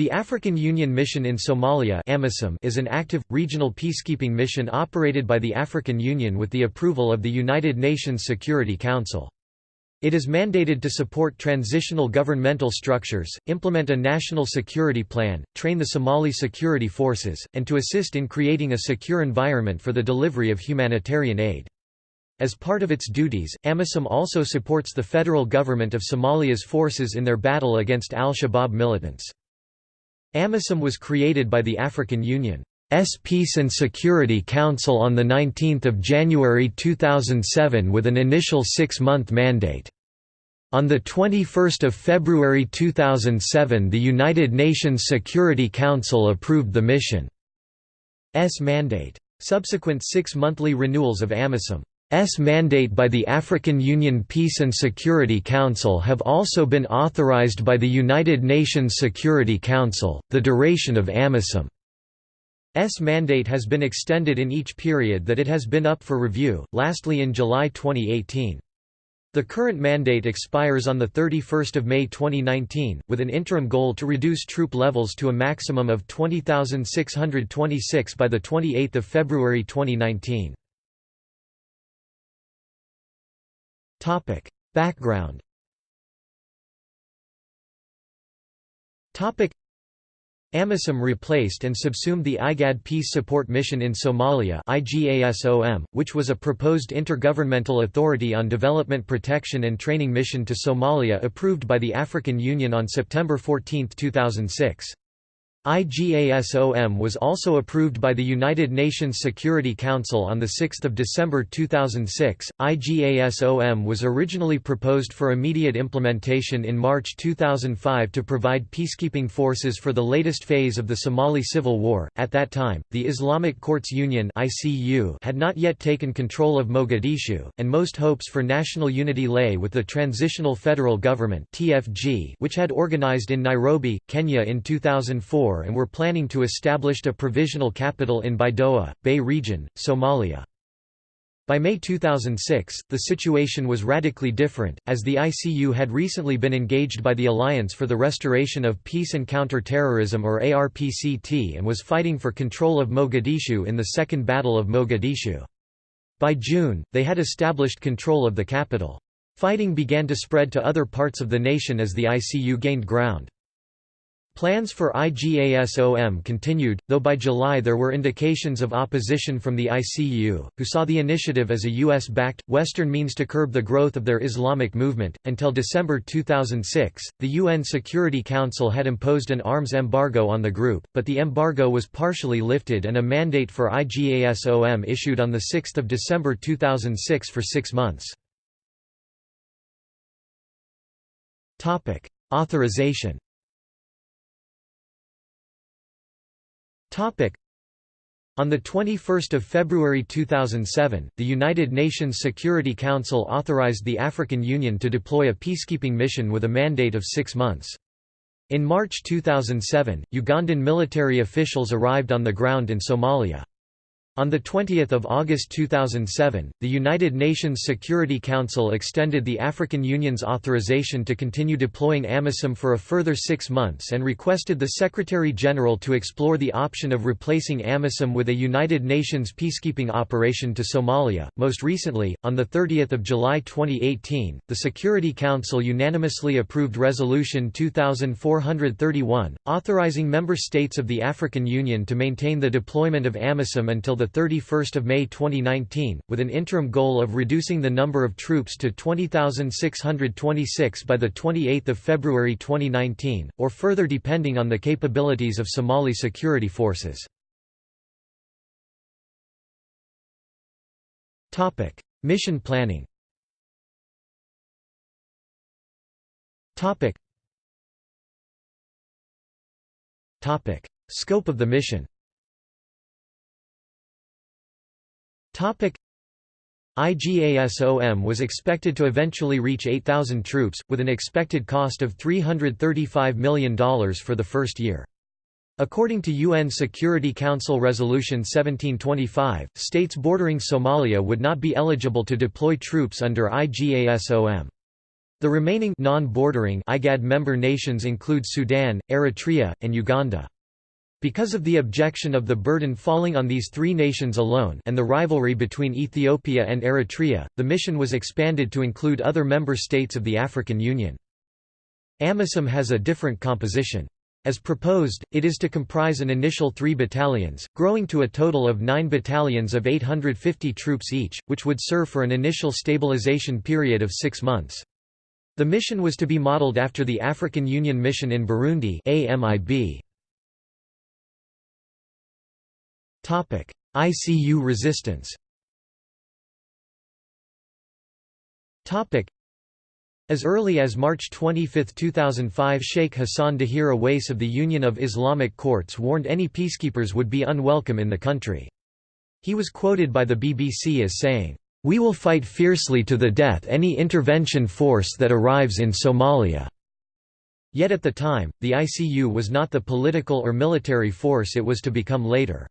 The African Union Mission in Somalia is an active, regional peacekeeping mission operated by the African Union with the approval of the United Nations Security Council. It is mandated to support transitional governmental structures, implement a national security plan, train the Somali security forces, and to assist in creating a secure environment for the delivery of humanitarian aid. As part of its duties, AMISOM also supports the federal government of Somalia's forces in their battle against al-Shabaab militants. AMISOM was created by the African Union's Peace and Security Council on 19 January 2007 with an initial six-month mandate. On 21 February 2007 the United Nations Security Council approved the mission's mandate. Subsequent six-monthly renewals of AMISOM S mandate by the African Union Peace and Security Council have also been authorized by the United Nations Security Council. The duration of AMISOM's mandate has been extended in each period that it has been up for review, lastly in July 2018. The current mandate expires on 31 May 2019, with an interim goal to reduce troop levels to a maximum of 20,626 by 28 February 2019. Topic: Background. Topic: AMISOM replaced and subsumed the IGAD Peace Support Mission in Somalia which was a proposed intergovernmental authority on development protection and training mission to Somalia approved by the African Union on September 14, 2006. IGASOM was also approved by the United Nations Security Council on 6 December 2006. IGASOM was originally proposed for immediate implementation in March 2005 to provide peacekeeping forces for the latest phase of the Somali civil war. At that time, the Islamic Courts Union had not yet taken control of Mogadishu, and most hopes for national unity lay with the Transitional Federal Government which had organized in Nairobi, Kenya in 2004 and were planning to establish a provisional capital in Baidoa, Bay Region, Somalia. By May 2006, the situation was radically different, as the ICU had recently been engaged by the Alliance for the Restoration of Peace and Counter-Terrorism or ARPCT and was fighting for control of Mogadishu in the Second Battle of Mogadishu. By June, they had established control of the capital. Fighting began to spread to other parts of the nation as the ICU gained ground. Plans for IGASOM continued, though by July there were indications of opposition from the ICU, who saw the initiative as a US-backed, Western means to curb the growth of their Islamic movement. Until December 2006, the UN Security Council had imposed an arms embargo on the group, but the embargo was partially lifted and a mandate for IGASOM issued on 6 December 2006 for six months. Authorization On 21 February 2007, the United Nations Security Council authorized the African Union to deploy a peacekeeping mission with a mandate of six months. In March 2007, Ugandan military officials arrived on the ground in Somalia. On 20 August 2007, the United Nations Security Council extended the African Union's authorization to continue deploying AMISOM for a further six months and requested the Secretary-General to explore the option of replacing AMISOM with a United Nations peacekeeping operation to Somalia. Most recently, on 30 July 2018, the Security Council unanimously approved Resolution 2431, authorizing member states of the African Union to maintain the deployment of AMISOM until 31 May 2019, with an interim goal of reducing the number of troops to 20,626 by 28 February 2019, or further depending on the capabilities of Somali security forces. Mission planning Topic. Scope of the mission IGASOM was expected to eventually reach 8,000 troops, with an expected cost of $335 million for the first year. According to UN Security Council Resolution 1725, states bordering Somalia would not be eligible to deploy troops under IGASOM. The remaining non-bordering IGAD member nations include Sudan, Eritrea, and Uganda. Because of the objection of the burden falling on these three nations alone and the rivalry between Ethiopia and Eritrea, the mission was expanded to include other member states of the African Union. AMISOM has a different composition. As proposed, it is to comprise an initial three battalions, growing to a total of nine battalions of 850 troops each, which would serve for an initial stabilization period of six months. The mission was to be modeled after the African Union Mission in Burundi AMIB. ICU resistance as early as March 25, 2005 Sheikh Hassan Dahir Aweys of the Union of Islamic Courts warned any peacekeepers would be unwelcome in the country. He was quoted by the BBC as saying, we will fight fiercely to the death any intervention force that arrives in Somalia." Yet at the time, the ICU was not the political or military force it was to become later.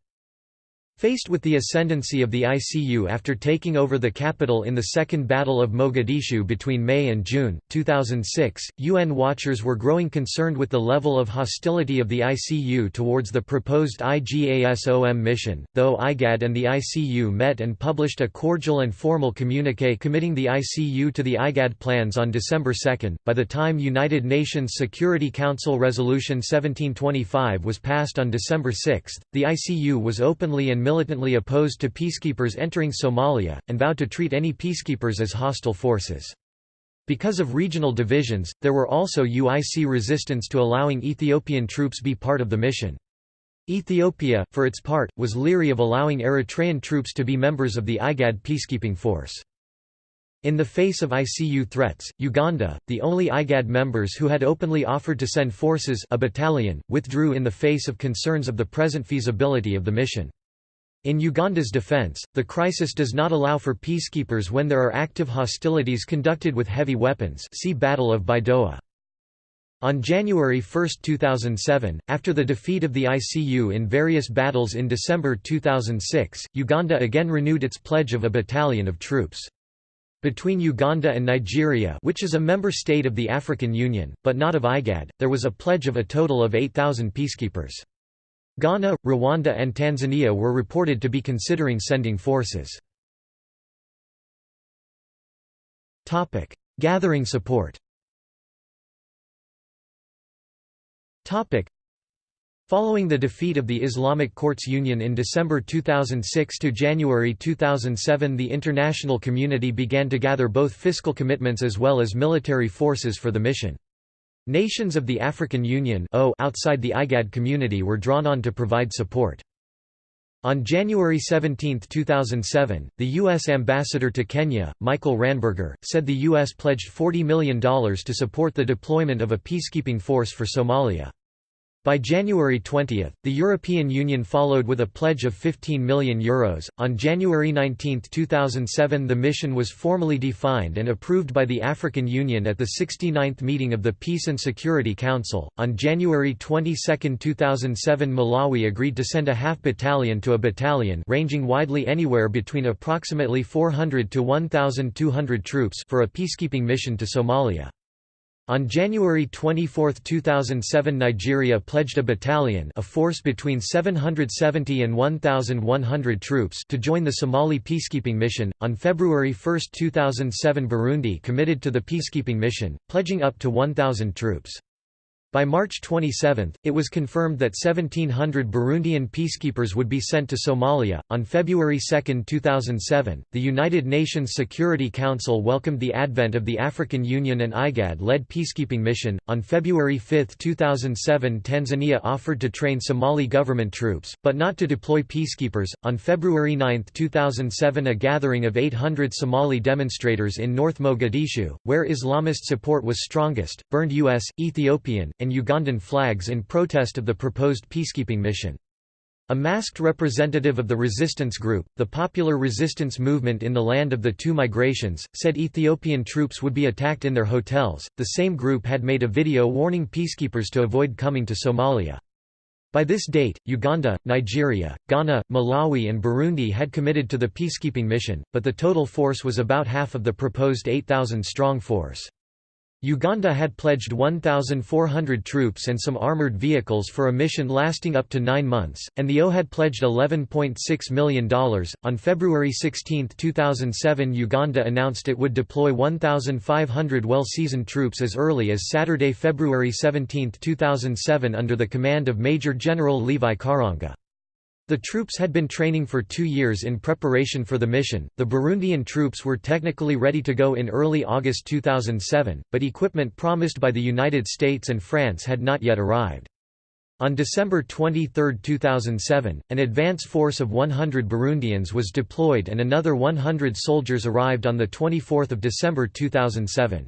Faced with the ascendancy of the ICU after taking over the capital in the Second Battle of Mogadishu between May and June, 2006, UN watchers were growing concerned with the level of hostility of the ICU towards the proposed IGASOM mission, though IGAD and the ICU met and published a cordial and formal communique committing the ICU to the IGAD plans on December 2. By the time United Nations Security Council Resolution 1725 was passed on December 6, the ICU was openly and militantly opposed to peacekeepers entering Somalia, and vowed to treat any peacekeepers as hostile forces. Because of regional divisions, there were also UIC resistance to allowing Ethiopian troops be part of the mission. Ethiopia, for its part, was leery of allowing Eritrean troops to be members of the IGAD peacekeeping force. In the face of ICU threats, Uganda, the only IGAD members who had openly offered to send forces a battalion, withdrew in the face of concerns of the present feasibility of the mission. In Uganda's defense, the crisis does not allow for peacekeepers when there are active hostilities conducted with heavy weapons see Battle of Baidoa. On January 1, 2007, after the defeat of the ICU in various battles in December 2006, Uganda again renewed its pledge of a battalion of troops. Between Uganda and Nigeria which is a member state of the African Union, but not of IGAD, there was a pledge of a total of 8,000 peacekeepers. Ghana, Rwanda and Tanzania were reported to be considering sending forces. Gathering support Following the defeat of the Islamic Courts Union in December 2006 to January 2007 the international community began to gather both fiscal commitments as well as military forces for the mission. Nations of the African Union outside the IGAD community were drawn on to provide support. On January 17, 2007, the U.S. ambassador to Kenya, Michael Ranneberger, said the U.S. pledged $40 million to support the deployment of a peacekeeping force for Somalia. By January 20, the European Union followed with a pledge of €15 million. Euros. On January 19, 2007, the mission was formally defined and approved by the African Union at the 69th meeting of the Peace and Security Council. On January 22, 2007, Malawi agreed to send a half battalion to a battalion ranging widely anywhere between approximately 400 to 1,200 troops for a peacekeeping mission to Somalia. On January 24, 2007 Nigeria pledged a battalion a force between 770 and 1,100 troops to join the Somali peacekeeping mission. On February 1, 2007 Burundi committed to the peacekeeping mission, pledging up to 1,000 troops. By March 27, it was confirmed that 1,700 Burundian peacekeepers would be sent to Somalia. On February 2, 2007, the United Nations Security Council welcomed the advent of the African Union and IGAD led peacekeeping mission. On February 5, 2007, Tanzania offered to train Somali government troops, but not to deploy peacekeepers. On February 9, 2007, a gathering of 800 Somali demonstrators in North Mogadishu, where Islamist support was strongest, burned U.S., Ethiopian, and Ugandan flags in protest of the proposed peacekeeping mission. A masked representative of the resistance group, the Popular Resistance Movement in the Land of the Two Migrations, said Ethiopian troops would be attacked in their hotels. The same group had made a video warning peacekeepers to avoid coming to Somalia. By this date, Uganda, Nigeria, Ghana, Malawi and Burundi had committed to the peacekeeping mission, but the total force was about half of the proposed 8,000-strong force. Uganda had pledged 1,400 troops and some armoured vehicles for a mission lasting up to nine months, and the O had pledged $11.6 million. On February 16, 2007, Uganda announced it would deploy 1,500 well seasoned troops as early as Saturday, February 17, 2007, under the command of Major General Levi Karuhanga. The troops had been training for two years in preparation for the mission. The Burundian troops were technically ready to go in early August 2007, but equipment promised by the United States and France had not yet arrived. On December 23, 2007, an advance force of 100 Burundians was deployed and another 100 soldiers arrived on 24 December 2007.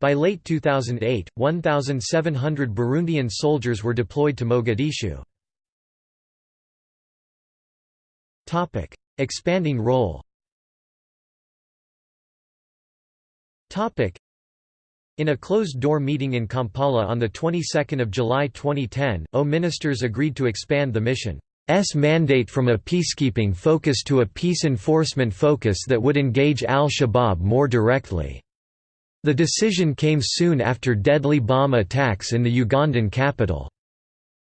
By late 2008, 1,700 Burundian soldiers were deployed to Mogadishu. Topic: Expanding role. Topic: in a closed-door meeting in Kampala on the 22nd of July 2010, O ministers agreed to expand the mission's mandate from a peacekeeping focus to a peace enforcement focus that would engage al-Shabaab more directly. The decision came soon after deadly bomb attacks in the Ugandan capital.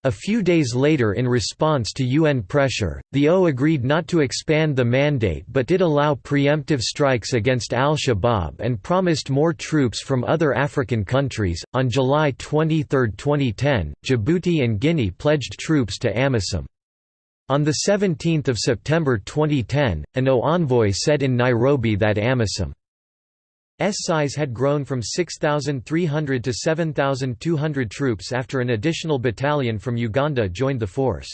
A few days later in response to UN pressure, the O agreed not to expand the mandate but did allow preemptive strikes against al-Shabaab and promised more troops from other African countries. On July 23, 2010, Djibouti and Guinea pledged troops to AMISOM. On 17 September 2010, an O envoy said in Nairobi that AMISOM size had grown from 6,300 to 7,200 troops after an additional battalion from Uganda joined the force.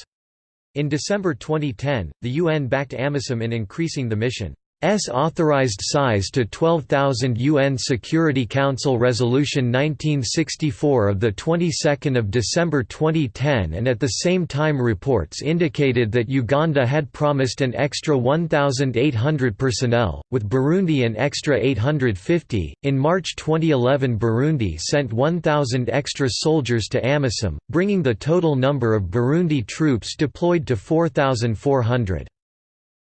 In December 2010, the UN backed AMISOM in increasing the mission. S authorized size to 12,000 UN Security Council Resolution 1964 of the 22nd of December 2010 and at the same time reports indicated that Uganda had promised an extra 1,800 personnel with Burundi an extra 850. In March 2011 Burundi sent 1,000 extra soldiers to AMISOM, bringing the total number of Burundi troops deployed to 4,400.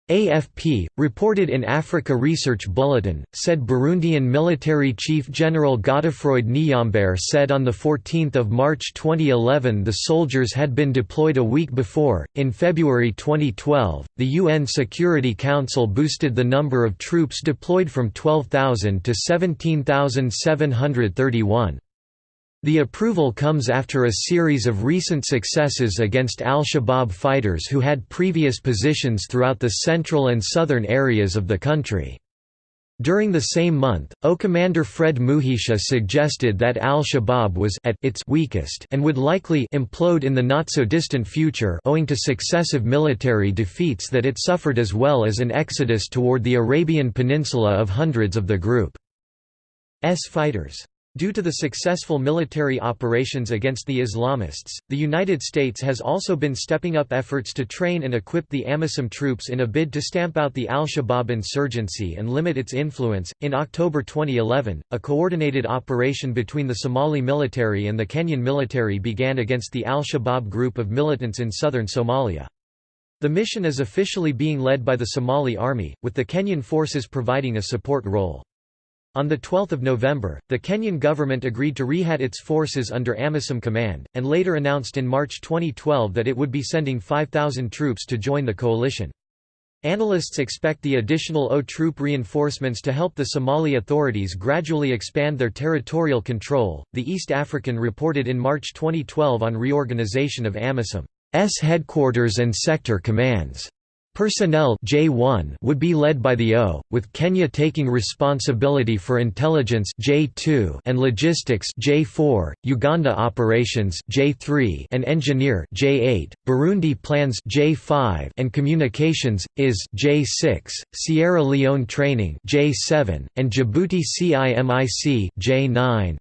AFP, reported in Africa Research Bulletin, said Burundian military chief General Godefroid Niyombare said on 14 March 2011 the soldiers had been deployed a week before. In February 2012, the UN Security Council boosted the number of troops deployed from 12,000 to 17,731. The approval comes after a series of recent successes against al-Shabaab fighters who had previous positions throughout the central and southern areas of the country. During the same month, O Commander Fred Mugisha suggested that al-Shabaab was at its weakest and would likely implode in the not-so-distant future owing to successive military defeats that it suffered as well as an exodus toward the Arabian Peninsula of hundreds of the group's fighters. Due to the successful military operations against the Islamists, the United States has also been stepping up efforts to train and equip the AMISOM troops in a bid to stamp out the al Shabaab insurgency and limit its influence. In October 2011, a coordinated operation between the Somali military and the Kenyan military began against the al Shabaab group of militants in southern Somalia. The mission is officially being led by the Somali Army, with the Kenyan forces providing a support role. On 12 November, the Kenyan government agreed to rehat its forces under AMISOM command, and later announced in March 2012 that it would be sending 5,000 troops to join the coalition. Analysts expect the additional O troop reinforcements to help the Somali authorities gradually expand their territorial control. The East African reported in March 2012 on reorganization of AMISOM's headquarters and sector commands. Personnel J1 would be led by the O, with Kenya taking responsibility for intelligence J2 and logistics J4, Uganda operations J3 and engineer J8, Burundi plans J5 and communications is J6, Sierra Leone training J7 and Djibouti CIMIC J9.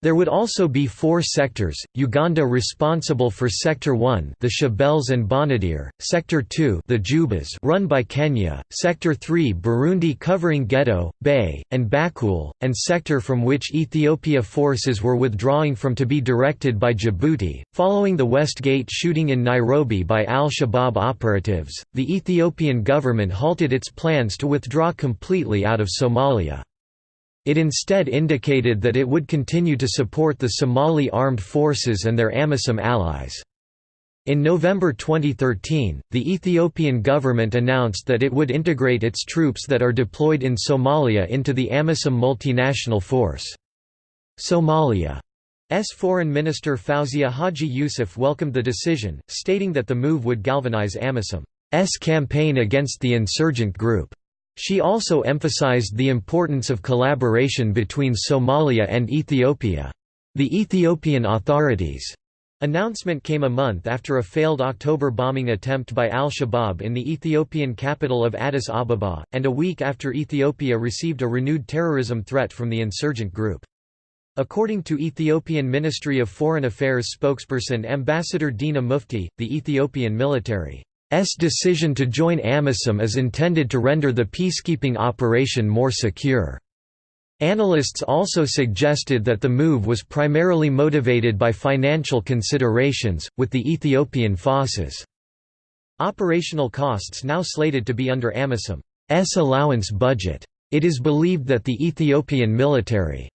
There would also be four sectors, Uganda responsible for Sector 1 the Shabelles and Banadir, Sector 2 the Jubas run by Kenya, Sector 3 Burundi covering Gedo, Bay, and Bakool, and sector from which Ethiopia forces were withdrawing from to be directed by Djibouti. Following the Westgate shooting in Nairobi by al-Shabaab operatives, the Ethiopian government halted its plans to withdraw completely out of Somalia. It instead indicated that it would continue to support the Somali armed forces and their AMISOM allies. In November 2013, the Ethiopian government announced that it would integrate its troops that are deployed in Somalia into the AMISOM multinational force. Somalia's Foreign Minister Fawzia Haji Yusuf welcomed the decision, stating that the move would galvanize AMISOM's campaign against the insurgent group. She also emphasized the importance of collaboration between Somalia and Ethiopia. The Ethiopian authorities' announcement came a month after a failed October bombing attempt by al-Shabaab in the Ethiopian capital of Addis Ababa, and a week after Ethiopia received a renewed terrorism threat from the insurgent group. According to Ethiopian Ministry of Foreign Affairs spokesperson Ambassador Dina Mufti, the Ethiopian military decision to join AMISOM is intended to render the peacekeeping operation more secure. Analysts also suggested that the move was primarily motivated by financial considerations, with the Ethiopian forces' operational costs now slated to be under AMISOM's allowance budget. It is believed that the Ethiopian military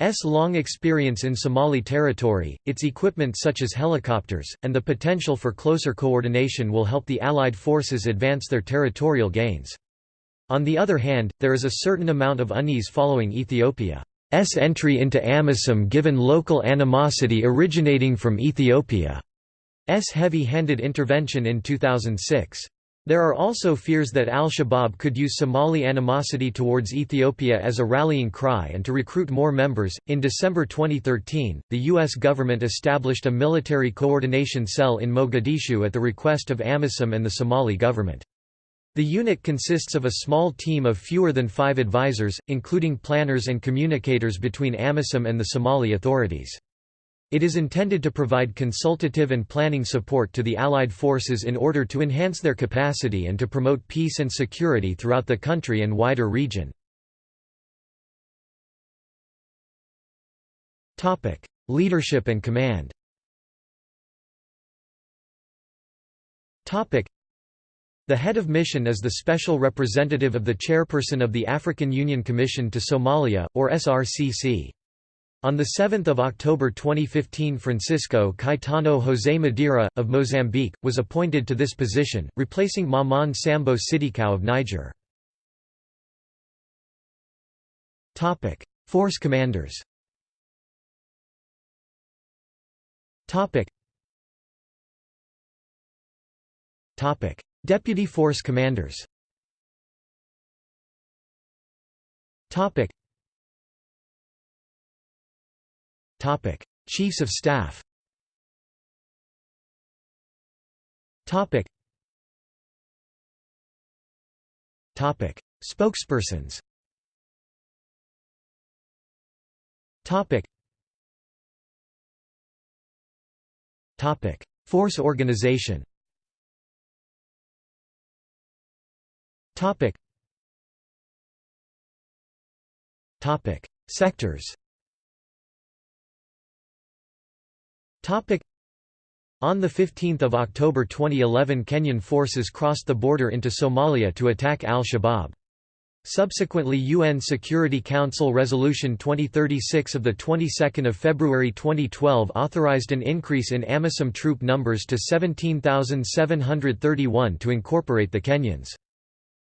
S long experience in Somali territory, its equipment such as helicopters, and the potential for closer coordination will help the Allied forces advance their territorial gains. On the other hand, there is a certain amount of unease following Ethiopia's entry into AMISOM given local animosity originating from Ethiopia's heavy-handed intervention in 2006. There are also fears that al-Shabaab could use Somali animosity towards Ethiopia as a rallying cry and to recruit more members. In December 2013, the US government established a military coordination cell in Mogadishu at the request of AMISOM and the Somali government. The unit consists of a small team of fewer than five advisors, including planners and communicators between AMISOM and the Somali authorities. It is intended to provide consultative and planning support to the Allied forces in order to enhance their capacity and to promote peace and security throughout the country and wider region. Leadership and command the head of mission is the special representative of the chairperson of the African Union Commission to Somalia, or SRCC. On 7 October 2015 Francisco Caetano José Madeira, of Mozambique, was appointed to this position, replacing Maman Sambo Sidikou of Niger. Force commanders. Deputy force commanders Topic: Chiefs of Staff. Topic. Topic: Spokespersons. Topic. Topic: Force organization. Topic. Topic: Sectors. On 15 October 2011 Kenyan forces crossed the border into Somalia to attack al-Shabaab. Subsequently UN Security Council Resolution 2036 of the 22nd of February 2012 authorized an increase in AMISOM troop numbers to 17,731 to incorporate the Kenyans.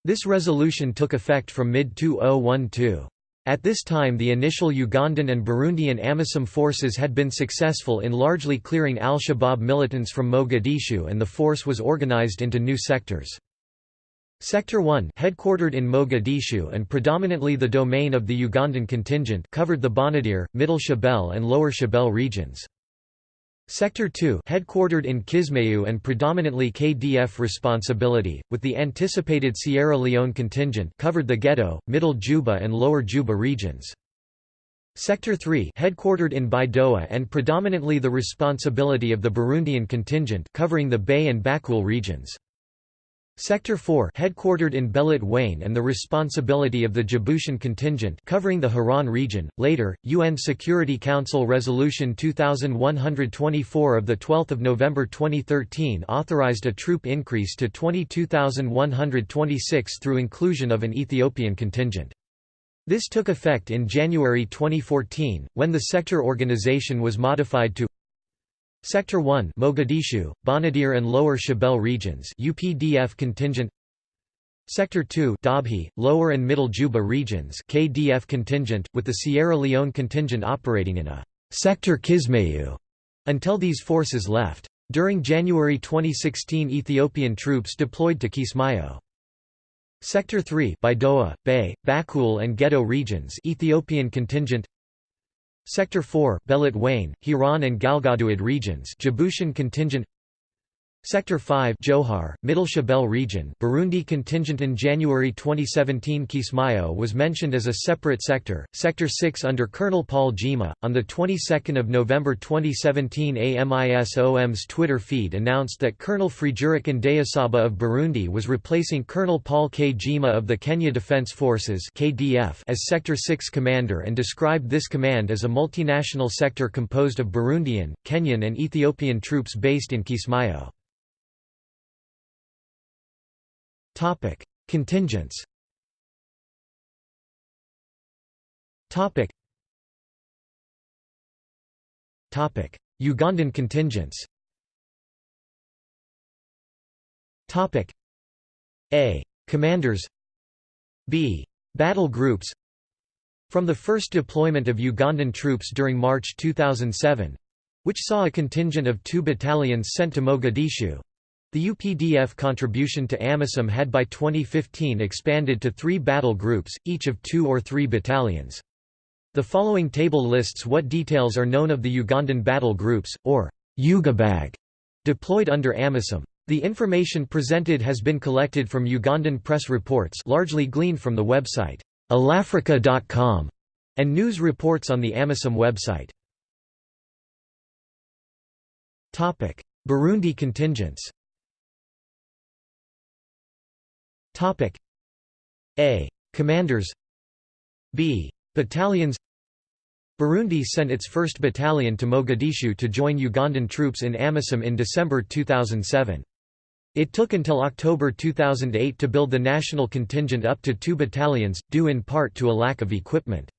This resolution took effect from mid-2012. At this time the initial Ugandan and Burundian AMISOM forces had been successful in largely clearing al-Shabaab militants from Mogadishu and the force was organized into new sectors. Sector 1 headquartered in Mogadishu and predominantly the domain of the Ugandan contingent covered the Banadir, Middle Shabelle and Lower Shabelle regions. Sector 2 headquartered in Kismayu and predominantly KDF responsibility, with the anticipated Sierra Leone contingent covered the Gedo, Middle Juba and Lower Juba regions. Sector 3 headquartered in Baidoa and predominantly the responsibility of the Burundian contingent covering the Bay and Bakool regions. Sector 4 headquartered in Belet Wain and the responsibility of the Djiboutian contingent covering the Hiran region. Later, UN Security Council Resolution 2124 of the 12th of November 2013 authorized a troop increase to 22,126 through inclusion of an Ethiopian contingent. This took effect in January 2014, when the sector organization was modified to Sector 1 Mogadishu, Banadir and Lower Shabelle regions UPDF contingent Sector 2 Dhobley, Lower and Middle Juba regions KDF contingent, with the Sierra Leone contingent operating in a Sector Kismayu until these forces left. During January 2016 Ethiopian troops deployed to Kismayo. Sector 3 Baidoa, Bay, Bakool and Gedo regions Ethiopian contingent Sector 4 Belet Wain, Hiran and Galgaduud regions Djiboutian contingent Sector 5 Jowhar, Middle Shabelle region Burundi contingent in January 2017 Kismayo was mentioned as a separate sector, Sector 6 under Colonel Paul Jima. On the 22nd of November 2017 AMISOM's Twitter feed announced that Colonel Frijurik Ndayisaba of Burundi was replacing Colonel Paul K. Jima of the Kenya Defense Forces KDF as Sector 6 commander and described this command as a multinational sector composed of Burundian, Kenyan and Ethiopian troops based in Kismayo. Topic: Contingents. Topic. Topic: Ugandan contingents. Topic: A. Commanders. B. Battle groups. From the first deployment of Ugandan troops during March 2007, which saw a contingent of two battalions sent to Mogadishu, the UPDF contribution to AMISOM had by 2015 expanded to three battle groups, each of two or three battalions. The following table lists what details are known of the Ugandan battle groups, or UGABAG, deployed under AMISOM. The information presented has been collected from Ugandan press reports largely gleaned from the website allafrica.com and news reports on the AMISOM website. Burundi contingents Topic A. Commanders B. Battalions Burundi sent its first battalion to Mogadishu to join Ugandan troops in AMISOM in December 2007. It took until October 2008 to build the national contingent up to two battalions, due in part to a lack of equipment.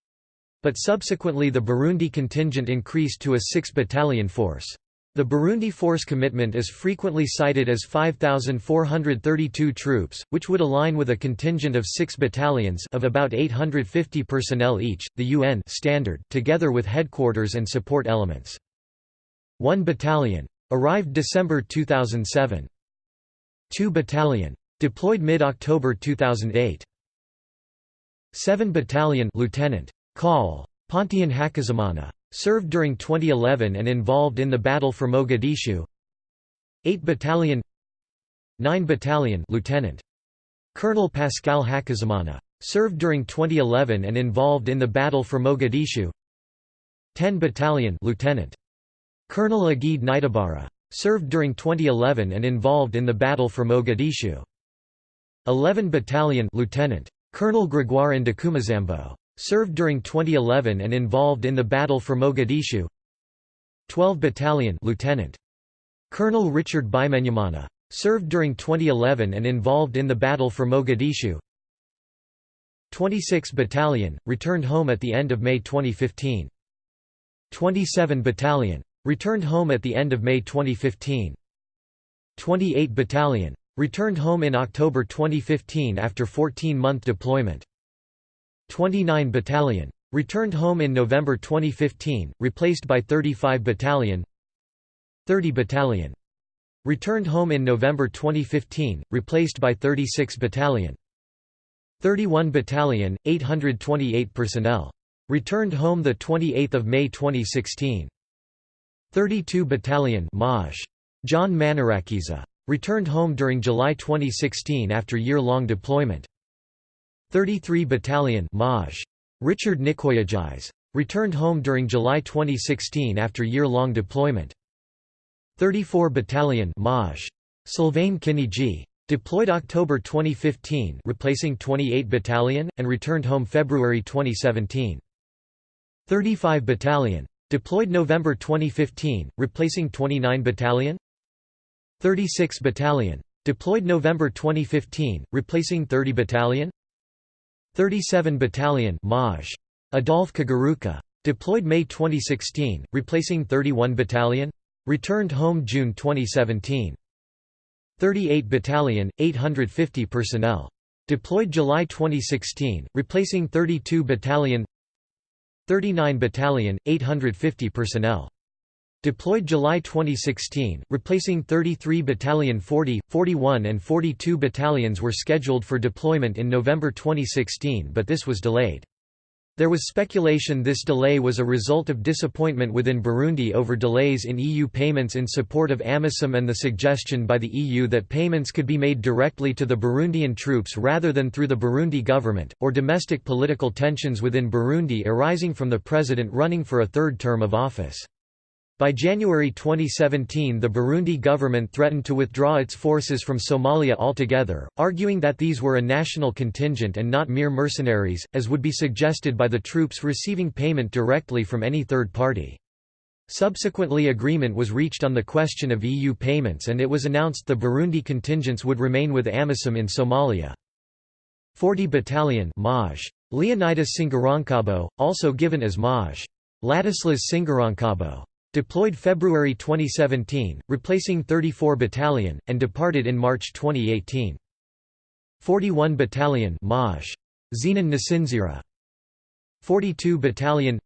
But subsequently the Burundi contingent increased to a six-battalion force. The Burundi force commitment is frequently cited as 5,432 troops, which would align with a contingent of six battalions of about 850 personnel each, the UN standard, together with headquarters and support elements. One battalion. Arrived December 2007. Two battalion. Deployed mid-October 2008. 7 Battalion Lieutenant. Call. Pontian Hakizimana. Served during 2011 and involved in the battle for Mogadishu. 8 Battalion 9 Battalion Lieutenant. Colonel Pascal Hakizimana served during 2011 and involved in the battle for Mogadishu. 10 Battalion Lieutenant. Colonel Agid Nitabara served during 2011 and involved in the battle for Mogadishu. 11 Battalion Lieutenant. Colonel Gregoire Ndakumazambo Served during 2011 and involved in the battle for Mogadishu 12 Battalion Lieutenant. Colonel Richard Bimenyimana. Served during 2011 and involved in the battle for Mogadishu 26 Battalion, returned home at the end of May 2015. 27 Battalion. Returned home at the end of May 2015. 28 Battalion. Returned home in October 2015 after 14-month deployment. 29 Battalion. Returned home in November 2015, replaced by 35 Battalion 30 Battalion. Returned home in November 2015, replaced by 36 Battalion 31 Battalion, 828 personnel. Returned home 28 May 2016. 32 Battalion Maj. John Manirakiza. Returned home during July 2016 after year-long deployment. 33 Battalion Maj. Richard Nikoyajis. Returned home during July 2016 after year-long deployment. 34 Battalion Maj. Sylvain Kinigi. Deployed October 2015 replacing 28 Battalion, and returned home February 2017. 35 Battalion. Deployed November 2015, replacing 29 Battalion. 36 Battalion. Deployed November 2015, replacing 30 Battalion. 37 Battalion Maj. Adolphe Kagaruka. Deployed May 2016, replacing 31 Battalion. Returned home June 2017. 38 Battalion, 850 personnel. Deployed July 2016, replacing 32 Battalion 39 Battalion, 850 personnel. Deployed July 2016, replacing 33 Battalion 40, 41 and 42 battalions were scheduled for deployment in November 2016 but this was delayed. There was speculation this delay was a result of disappointment within Burundi over delays in EU payments in support of AMISOM and the suggestion by the EU that payments could be made directly to the Burundian troops rather than through the Burundi government, or domestic political tensions within Burundi arising from the president running for a third term of office. By January 2017 the Burundi government threatened to withdraw its forces from Somalia altogether, arguing that these were a national contingent and not mere mercenaries, as would be suggested by the troops receiving payment directly from any third party. Subsequently agreement was reached on the question of EU payments and it was announced the Burundi contingents would remain with AMISOM in Somalia. 40 Battalion Maj. Leonidas Singarankabo, also given as Maj. Ladislas Singarankabo. Deployed February 2017, replacing 34 Battalion, and departed in March 2018. 41 Battalion Maj. Zenon Nasinzira. 42 Battalion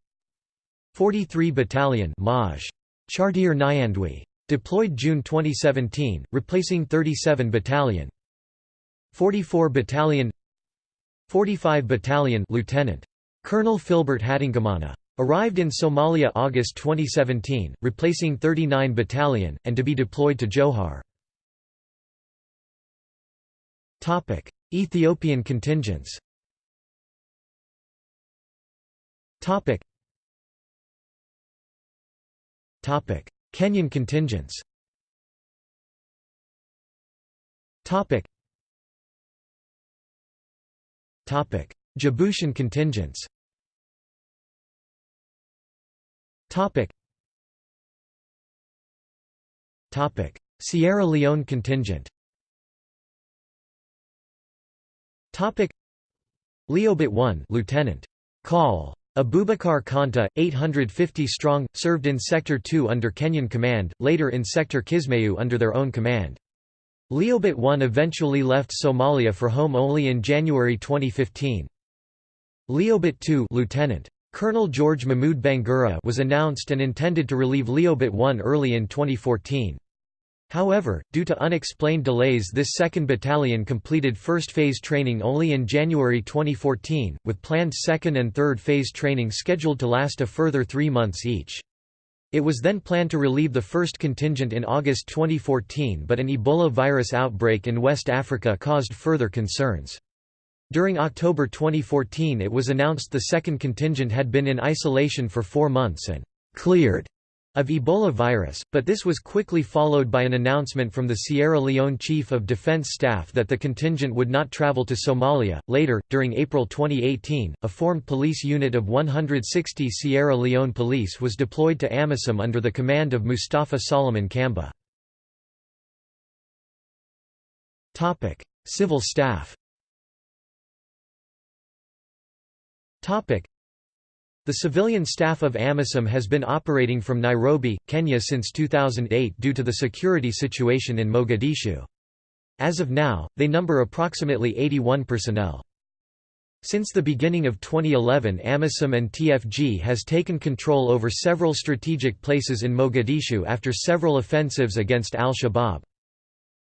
43 Battalion Maj. Chartier Nyandwi. Deployed June 2017, replacing 37 Battalion 44 Battalion 45 Battalion Lieutenant. Colonel Philbert Hatingamana. Arrived in Somalia August 2017, replacing 39 Battalion, and to be deployed to Jowhar. Ethiopian contingents Kenyan contingents Topic. Topic. Djiboutian contingents Topic. Topic. Sierra Leone contingent. Topic. Leobit 1, Lieutenant. Call. Abubakar Kanta, 850 strong, served in Sector 2 under Kenyan command, later in Sector Kismayu under their own command. Leobit 1 eventually left Somalia for home only in January 2015. Leobit 2 Lieutenant. Colonel George Mahmoud Bangura was announced and intended to relieve Leobit 1 early in 2014. However, due to unexplained delays this 2nd Battalion completed first phase training only in January 2014, with planned second and third phase training scheduled to last a further three months each. It was then planned to relieve the first contingent in August 2014 but an Ebola virus outbreak in West Africa caused further concerns. During October 2014 it was announced the second contingent had been in isolation for four months and «cleared» of Ebola virus, but this was quickly followed by an announcement from the Sierra Leone Chief of Defense Staff that the contingent would not travel to Somalia. Later, during April 2018, a formed police unit of 160 Sierra Leone police was deployed to AMISOM under the command of Mustafa Solomon Kamba. Civil staff The civilian staff of AMISOM has been operating from Nairobi, Kenya since 2008 due to the security situation in Mogadishu. As of now, they number approximately 81 personnel. Since the beginning of 2011 AMISOM and TFG has taken control over several strategic places in Mogadishu after several offensives against al-Shabaab.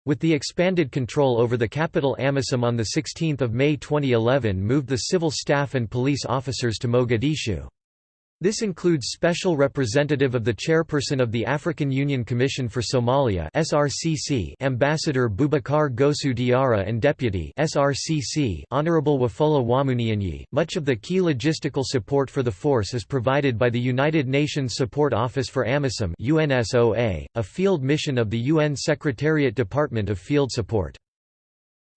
With the expanded control over the capital Amisom on 16 May 2011 moved the civil staff and police officers to Mogadishu. This includes Special Representative of the Chairperson of the African Union Commission for Somalia (SRCC), Ambassador Boubacar Gaoussou Diarra and Deputy (SRCC) Honorable Wafula Wamunyinyi. Much of the key logistical support for the force is provided by the United Nations Support Office for AMISOM (UNSOA), a field mission of the UN Secretariat Department of Field Support.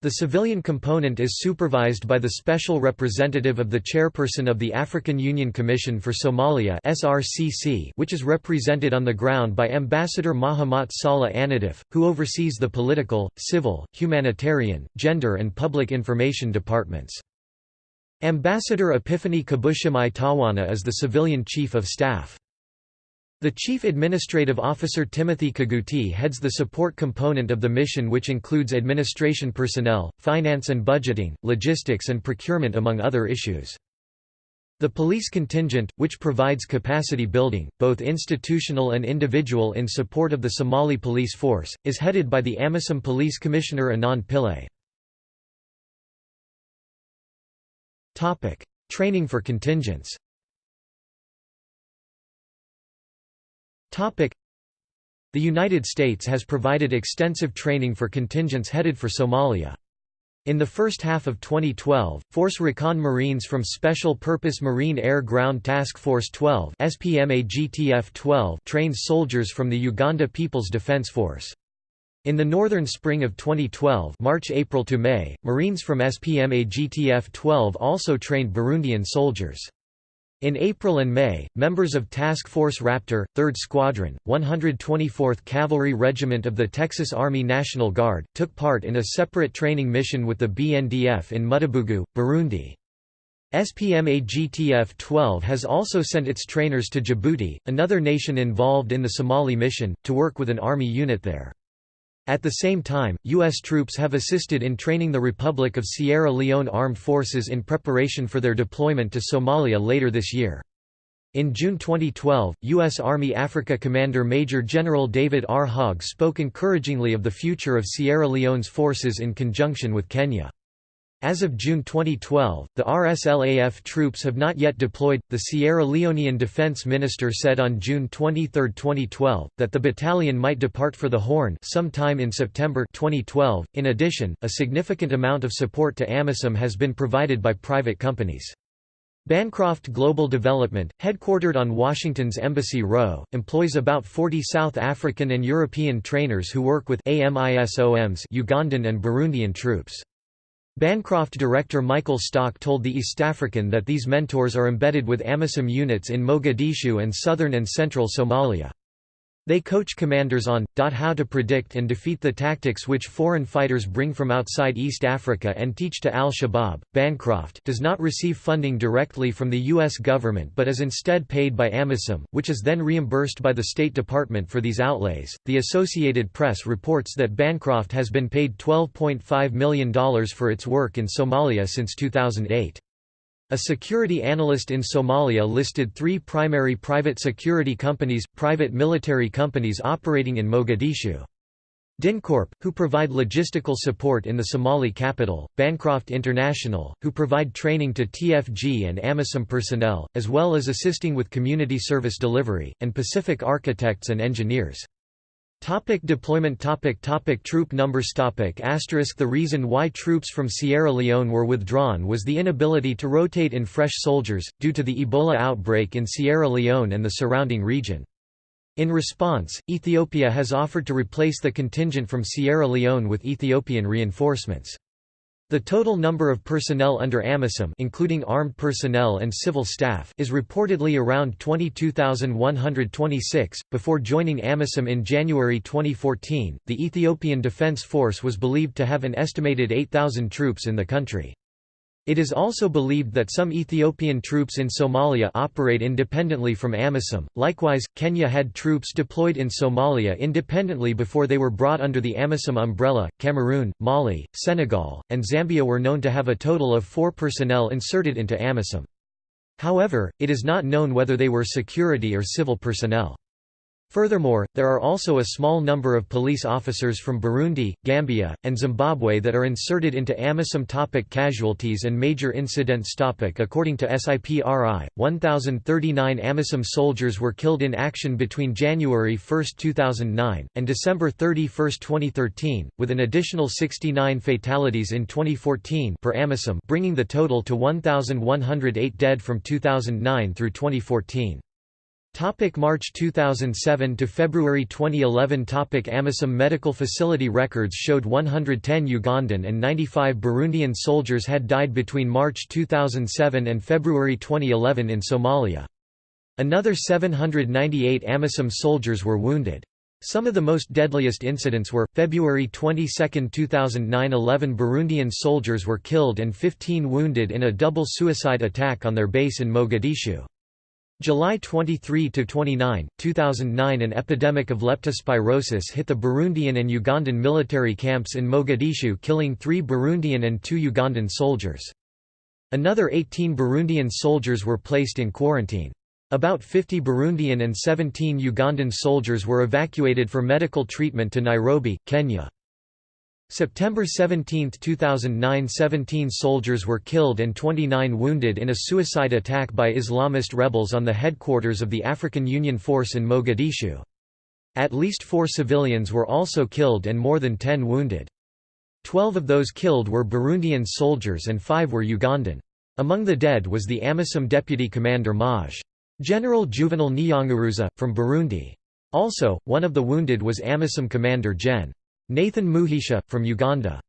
The civilian component is supervised by the Special Representative of the Chairperson of the African Union Commission for Somalia (SRCC), which is represented on the ground by Ambassador Mahamat Saleh Annadif, who oversees the political, civil, humanitarian, gender and public information departments. Ambassador Epiphany Kabushimai Tawana is the civilian chief of staff. The Chief Administrative Officer Timothy Kaguti heads the support component of the mission which includes administration personnel, finance and budgeting, logistics and procurement among other issues. The police contingent, which provides capacity building, both institutional and individual in support of the Somali police force, is headed by the AMISOM Police Commissioner Anand Pillay. Training for contingents The United States has provided extensive training for contingents headed for Somalia. In the first half of 2012, Force Recon Marines from Special Purpose Marine Air Ground Task Force 12 SPMA-GTF-12 trained soldiers from the Uganda People's Defense Force. In the northern spring of 2012 March-April to May, Marines from SPMA-GTF-12 also trained Burundian soldiers. In April and May, members of Task Force Raptor, 3rd Squadron, 124th Cavalry Regiment of the Texas Army National Guard, took part in a separate training mission with the BNDF in Mudubugu, Burundi. SPMA-GTF-12 has also sent its trainers to Djibouti, another nation involved in the Somali mission, to work with an army unit there. At the same time, U.S. troops have assisted in training the Republic of Sierra Leone Armed Forces in preparation for their deployment to Somalia later this year. In June 2012, U.S. Army Africa Commander Major General David R. Hogg spoke encouragingly of the future of Sierra Leone's forces in conjunction with Kenya. As of June 2012, the RSLAF troops have not yet deployed. The Sierra Leonean defense minister said on June 23, 2012, that the battalion might depart for the Horn sometime in September 2012. In addition, a significant amount of support to AMISOM has been provided by private companies. Bancroft Global Development, headquartered on Washington's Embassy Row, employs about 40 South African and European trainers who work with AMISOM's Ugandan and Burundian troops. Bancroft director Michael Stock told the East African that these mentors are embedded with AMISOM units in Mogadishu and southern and central Somalia. They coach commanders on, how to predict and defeat the tactics which foreign fighters bring from outside East Africa and teach to al-Shabaab. Bancroft does not receive funding directly from the U.S. government but is instead paid by AMISOM, which is then reimbursed by the State Department for these outlays. The Associated Press reports that Bancroft has been paid $12.5 million for its work in Somalia since 2008. A security analyst in Somalia listed three primary private security companies, private military companies operating in Mogadishu. DynCorp, who provide logistical support in the Somali capital, Bancroft International, who provide training to TFG and AMISOM personnel, as well as assisting with community service delivery, and Pacific Architects and Engineers. Topic deployment topic topic Troop numbers topic asterisk The reason why troops from Sierra Leone were withdrawn was the inability to rotate in fresh soldiers, due to the Ebola outbreak in Sierra Leone and the surrounding region. In response, Ethiopia has offered to replace the contingent from Sierra Leone with Ethiopian reinforcements. The total number of personnel under AMISOM including armed personnel and civil staff is reportedly around 22,126. Before joining AMISOM in January 2014, the Ethiopian Defense Force was believed to have an estimated 8,000 troops in the country. It is also believed that some Ethiopian troops in Somalia operate independently from AMISOM. Likewise, Kenya had troops deployed in Somalia independently before they were brought under the AMISOM umbrella. Cameroon, Mali, Senegal, and Zambia were known to have a total of four personnel inserted into AMISOM. However, it is not known whether they were security or civil personnel. Furthermore, there are also a small number of police officers from Burundi, Gambia, and Zimbabwe that are inserted into AMISOM topic casualties and major incidents topic According to SIPRI, 1,039 AMISOM soldiers were killed in action between January 1, 2009, and December 31, 2013, with an additional 69 fatalities in 2014 per AMISOM bringing the total to 1,108 dead from 2009 through 2014. Topic March 2007 to February 2011 Topic AMISOM medical facility records showed 110 Ugandan and 95 Burundian soldiers had died between March 2007 and February 2011 in Somalia. Another 798 AMISOM soldiers were wounded. Some of the most deadliest incidents were, February 22, 2009 11 Burundian soldiers were killed and 15 wounded in a double suicide attack on their base in Mogadishu. July 23–29, 2009 An epidemic of leptospirosis hit the Burundian and Ugandan military camps in Mogadishu killing three Burundian and two Ugandan soldiers. Another 18 Burundian soldiers were placed in quarantine. About 50 Burundian and 17 Ugandan soldiers were evacuated for medical treatment to Nairobi, Kenya. September 17, 2009 17 soldiers were killed and 29 wounded in a suicide attack by Islamist rebels on the headquarters of the African Union Force in Mogadishu. At least four civilians were also killed and more than 10 wounded. Twelve of those killed were Burundian soldiers and five were Ugandan. Among the dead was the AMISOM deputy commander Maj. General Juvenal Niyoyunguruza, from Burundi. Also, one of the wounded was AMISOM commander Gen. Nathan Mugisha, from Uganda.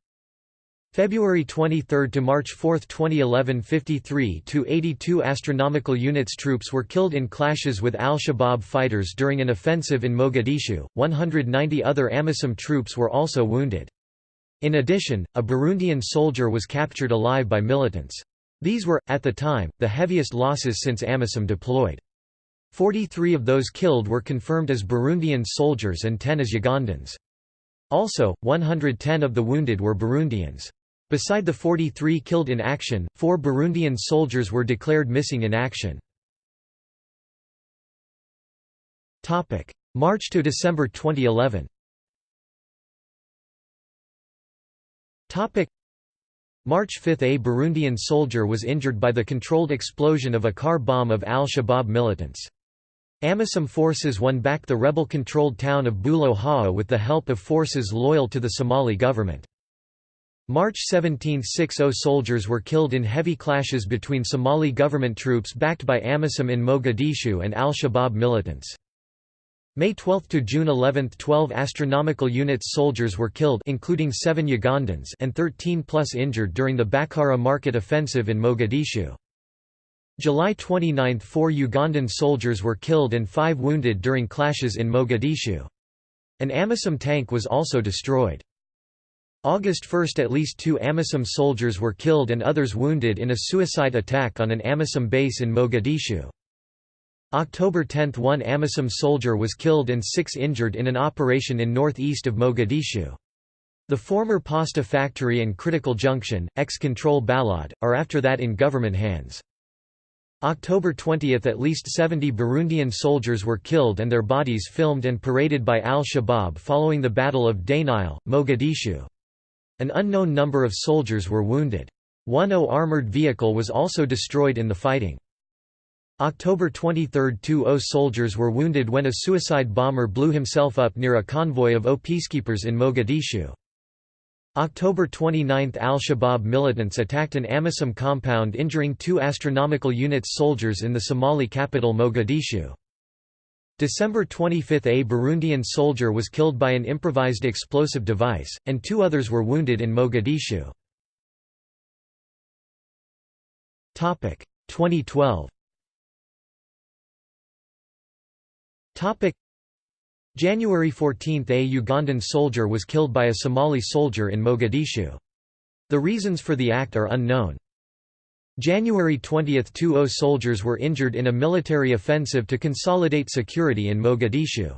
February 23 to March 4, 2011 53 to 82 astronomical units troops were killed in clashes with al-Shabaab fighters during an offensive in Mogadishu. 190 other AMISOM troops were also wounded. In addition, a Burundian soldier was captured alive by militants. These were, at the time, the heaviest losses since AMISOM deployed. 43 of those killed were confirmed as Burundian soldiers and 10 as Ugandans. Also, 110 of the wounded were Burundians. Beside the 43 killed in action, four Burundian soldiers were declared missing in action. March to December 2011 March 5 – A Burundian soldier was injured by the controlled explosion of a car bomb of al-Shabaab militants. AMISOM forces won back the rebel-controlled town of Bulo Haa with the help of forces loyal to the Somali government. March 17 – Six oh soldiers were killed in heavy clashes between Somali government troops backed by AMISOM in Mogadishu and al-Shabaab militants. May 12 to June 11 12 astronomical units soldiers were killed including 7 Ugandans and 13 plus injured during the Bakara market offensive in Mogadishu. July 29 4 Ugandan soldiers were killed and 5 wounded during clashes in Mogadishu. An AMISOM tank was also destroyed. August 1 at least two AMISOM soldiers were killed and others wounded in a suicide attack on an AMISOM base in Mogadishu. October 10 – One AMISOM soldier was killed and six injured in an operation in northeast of Mogadishu. The former pasta factory and critical junction, ex-control Balad, are after that in government hands. October 20 – At least 70 Burundian soldiers were killed and their bodies filmed and paraded by al-Shabaab following the Battle of Dainile, Mogadishu. An unknown number of soldiers were wounded. One O armored vehicle was also destroyed in the fighting. October 23 – Two O soldiers were wounded when a suicide bomber blew himself up near a convoy of O peacekeepers in Mogadishu. October 29 – Al-Shabaab militants attacked an AMISOM compound injuring two astronomical units soldiers in the Somali capital Mogadishu. December 25 – A Burundian soldier was killed by an improvised explosive device, and two others were wounded in Mogadishu. 2012 January 14 – A Ugandan soldier was killed by a Somali soldier in Mogadishu. The reasons for the act are unknown. January 20 – Two O soldiers were injured in a military offensive to consolidate security in Mogadishu.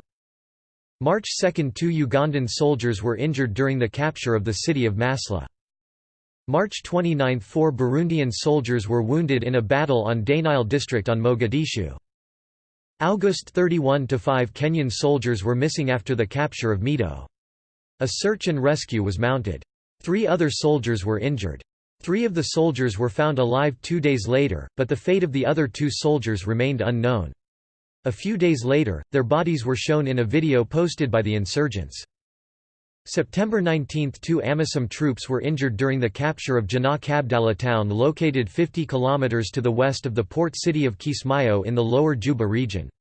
March 2 – Two Ugandan soldiers were injured during the capture of the city of Masla. March 29 – Four Burundian soldiers were wounded in a battle on Dainile district on Mogadishu. August 31 to 5 Kenyan soldiers were missing after the capture of Mito. A search and rescue was mounted. Three other soldiers were injured. Three of the soldiers were found alive two days later, but the fate of the other two soldiers remained unknown. A few days later, their bodies were shown in a video posted by the insurgents. September 19 – Two AMISOM troops were injured during the capture of Jana Kabdala town located 50 km to the west of the port city of Kismayo in the lower Juba region.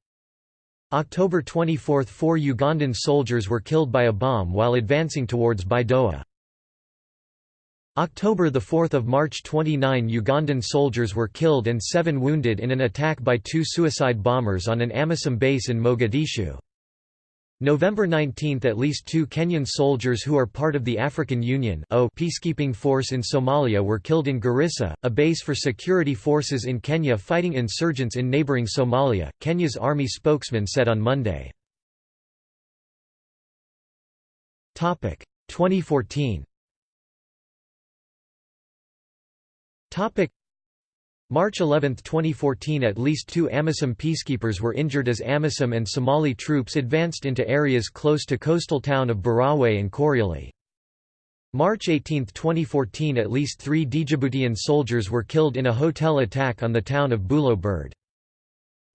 October 24 – Four Ugandan soldiers were killed by a bomb while advancing towards Baidoa. October 4 – March 29 Ugandan soldiers were killed and seven wounded in an attack by two suicide bombers on an AMISOM base in Mogadishu. November 19 – At least two Kenyan soldiers who are part of the African Union peacekeeping force in Somalia were killed in Garissa, a base for security forces in Kenya fighting insurgents in neighbouring Somalia, Kenya's army spokesman said on Monday. 2014 March 11, 2014 At least two AMISOM peacekeepers were injured as AMISOM and Somali troops advanced into areas close to coastal town of Barawe and Korioli. March 18, 2014 At least three Djiboutian soldiers were killed in a hotel attack on the town of Bulo Burde.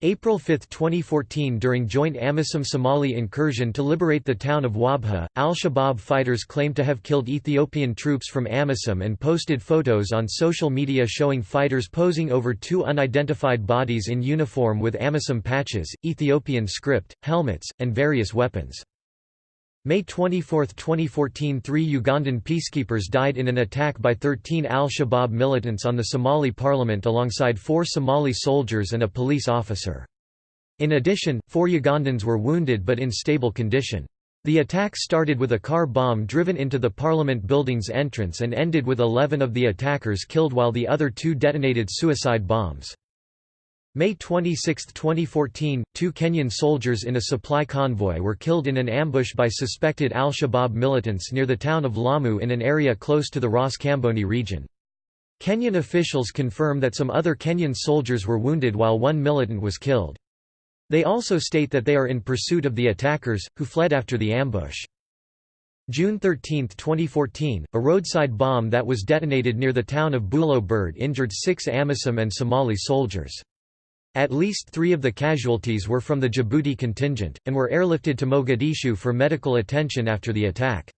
April 5, 2014 During joint AMISOM-Somali incursion to liberate the town of Wabha, al-Shabaab fighters claimed to have killed Ethiopian troops from AMISOM and posted photos on social media showing fighters posing over two unidentified bodies in uniform with AMISOM patches, Ethiopian script, helmets, and various weapons. May 24, 2014 Three Ugandan peacekeepers died in an attack by 13 al-Shabaab militants on the Somali parliament alongside four Somali soldiers and a police officer. In addition, four Ugandans were wounded but in stable condition. The attack started with a car bomb driven into the parliament building's entrance and ended with 11 of the attackers killed while the other two detonated suicide bombs. May 26, 2014, two Kenyan soldiers in a supply convoy were killed in an ambush by suspected al-Shabaab militants near the town of Lamu in an area close to the Ras Kamboni region. Kenyan officials confirm that some other Kenyan soldiers were wounded while one militant was killed. They also state that they are in pursuit of the attackers, who fled after the ambush. June 13, 2014, a roadside bomb that was detonated near the town of Bulo Burde injured six Amisom and Somali soldiers. At least three of the casualties were from the Djibouti contingent, and were airlifted to Mogadishu for medical attention after the attack.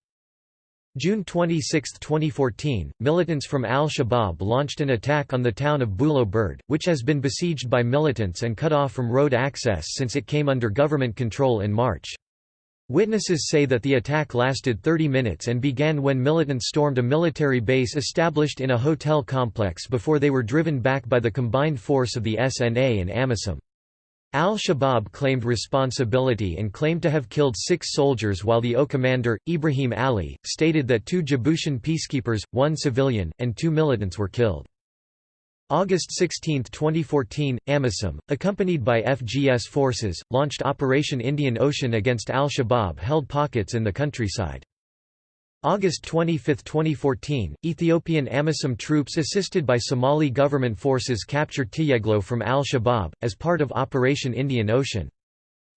June 26, 2014, militants from al-Shabaab launched an attack on the town of Bulo Burde, which has been besieged by militants and cut off from road access since it came under government control in March. Witnesses say that the attack lasted 30 minutes and began when militants stormed a military base established in a hotel complex before they were driven back by the combined force of the SNA and AMISOM. Al-Shabaab claimed responsibility and claimed to have killed six soldiers while the O commander, Ibrahim Ali, stated that two Djiboutian peacekeepers, one civilian, and two militants were killed. August 16, 2014, AMISOM, accompanied by FGS forces, launched Operation Indian Ocean against al-Shabaab held pockets in the countryside. August 25, 2014, Ethiopian AMISOM troops assisted by Somali government forces captured Tiyeglo from al-Shabaab, as part of Operation Indian Ocean.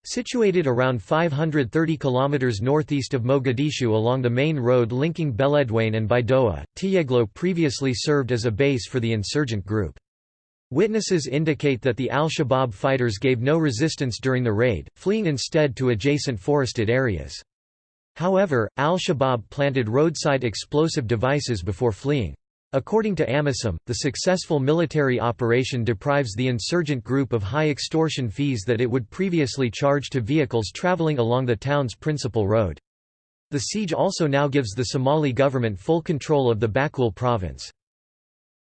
Situated around 530 km northeast of Mogadishu along the main road linking Beledweyne and Baidoa, Tiyeglo previously served as a base for the insurgent group. Witnesses indicate that the al-Shabaab fighters gave no resistance during the raid, fleeing instead to adjacent forested areas. However, al-Shabaab planted roadside explosive devices before fleeing. According to AMISOM, the successful military operation deprives the insurgent group of high extortion fees that it would previously charge to vehicles traveling along the town's principal road. The siege also now gives the Somali government full control of the Bakool province.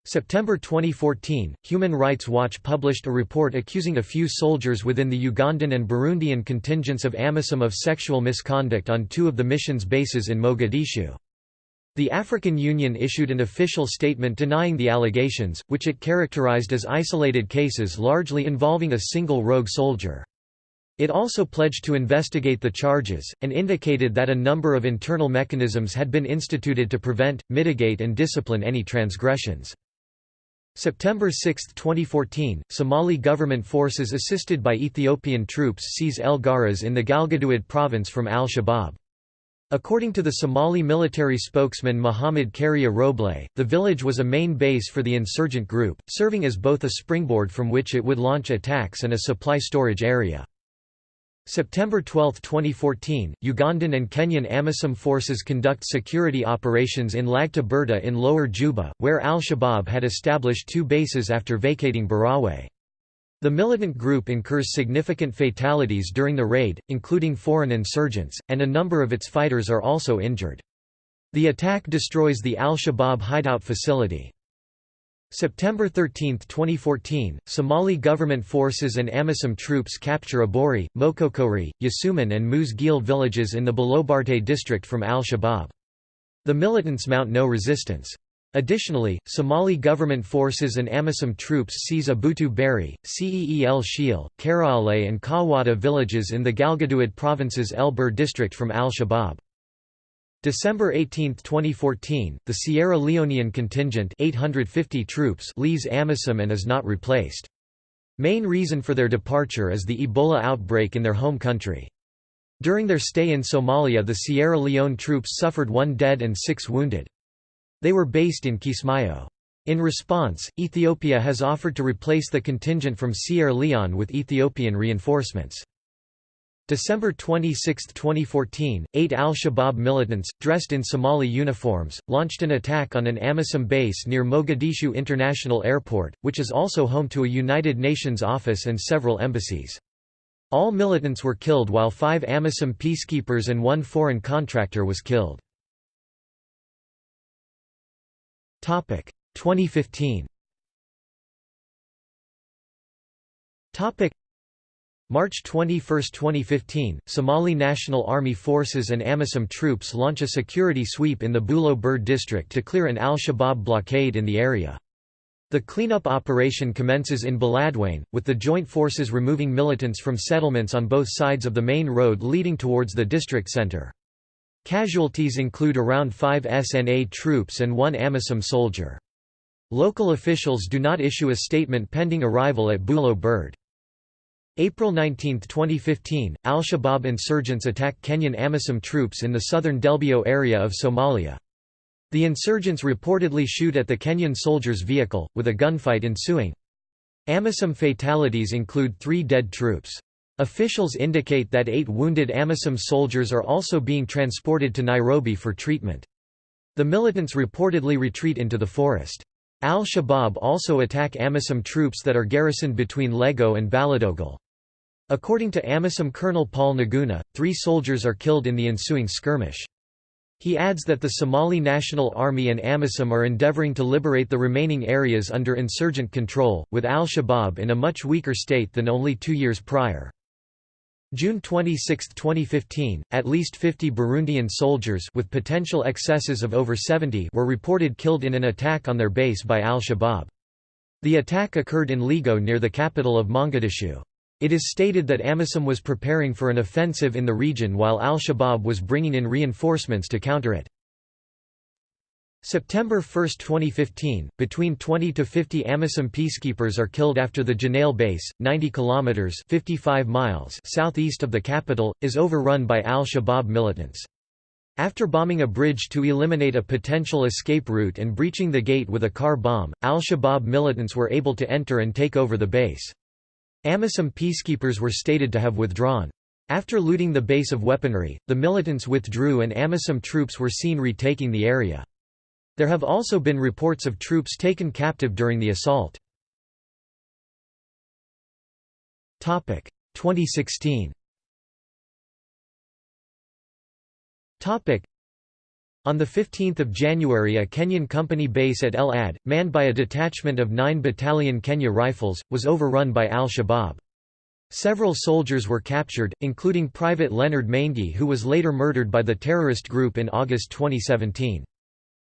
September 2014, Human Rights Watch published a report accusing a few soldiers within the Ugandan and Burundian contingents of AMISOM of sexual misconduct on two of the mission's bases in Mogadishu. The African Union issued an official statement denying the allegations, which it characterized as isolated cases largely involving a single rogue soldier. It also pledged to investigate the charges, and indicated that a number of internal mechanisms had been instituted to prevent, mitigate and discipline any transgressions. September 6, 2014, Somali government forces assisted by Ethiopian troops seize El Garas in the Galgaduud province from al-Shabaab. According to the Somali military spokesman Mohamed Kariye Roble, the village was a main base for the insurgent group, serving as both a springboard from which it would launch attacks and a supply storage area. September 12, 2014, Ugandan and Kenyan AMISOM forces conduct security operations in Lagta Birda in Lower Juba, where al-Shabaab had established two bases after vacating Barawe. The militant group incurs significant fatalities during the raid, including foreign insurgents, and a number of its fighters are also injured. The attack destroys the al-Shabaab hideout facility. September 13, 2014, Somali government forces and AMISOM troops capture Abori, Mokokori, Yasuman and Geel villages in the Balobarte district from al-Shabaab. The militants mount no resistance. Additionally, Somali government forces and AMISOM troops seize Abutu Beri, Ceel Shiel, Karaale and Kawada villages in the Galgaduud province's El Bur district from al-Shabaab. December 18, 2014, the Sierra Leonean contingent 850 troops leaves AMISOM and is not replaced. Main reason for their departure is the Ebola outbreak in their home country. During their stay in Somalia the Sierra Leone troops suffered one dead and six wounded. They were based in Kismayo. In response, Ethiopia has offered to replace the contingent from Sierra Leone with Ethiopian reinforcements. December 26, 2014, eight al-Shabaab militants, dressed in Somali uniforms, launched an attack on an AMISOM base near Mogadishu International Airport, which is also home to a United Nations office and several embassies. All militants were killed while five AMISOM peacekeepers and one foreign contractor was killed. 2015 Topic March 21, 2015, Somali National Army forces and AMISOM troops launch a security sweep in the Bulo Burde district to clear an al-Shabaab blockade in the area. The cleanup operation commences in Beledweyne, with the joint forces removing militants from settlements on both sides of the main road leading towards the district center. Casualties include around five SNA troops and one AMISOM soldier. Local officials do not issue a statement pending arrival at Bulo Burde. April 19, 2015, al-Shabaab insurgents attack Kenyan AMISOM troops in the southern Delbio area of Somalia. The insurgents reportedly shoot at the Kenyan soldiers' vehicle, with a gunfight ensuing. AMISOM fatalities include three dead troops. Officials indicate that eight wounded AMISOM soldiers are also being transported to Nairobi for treatment. The militants reportedly retreat into the forest. Al-Shabaab also attack AMISOM troops that are garrisoned between Lego and Baladogle. According to AMISOM Colonel Paul Njuguna, three soldiers are killed in the ensuing skirmish. He adds that the Somali National Army and AMISOM are endeavoring to liberate the remaining areas under insurgent control, with al-Shabaab in a much weaker state than only two years prior. June 26, 2015, at least 50 Burundian soldiers with potential excesses of over 70 were reported killed in an attack on their base by al-Shabaab. The attack occurred in Ligo near the capital of Mogadishu. It is stated that AMISOM was preparing for an offensive in the region while al-Shabaab was bringing in reinforcements to counter it. September 1, 2015, between 20 to 50 AMISOM peacekeepers are killed after the Janaale base, 90 kilometers (55 miles) southeast of the capital, is overrun by al-Shabaab militants. After bombing a bridge to eliminate a potential escape route and breaching the gate with a car bomb, al-Shabaab militants were able to enter and take over the base. Amisom peacekeepers were stated to have withdrawn. After looting the base of weaponry, the militants withdrew and Amisom troops were seen retaking the area. There have also been reports of troops taken captive during the assault. 2016 on 15 January a Kenyan company base at El Adde, manned by a detachment of 9 Battalion Kenya Rifles, was overrun by al-Shabaab. Several soldiers were captured, including Private Leonard Maingi who was later murdered by the terrorist group in August 2017.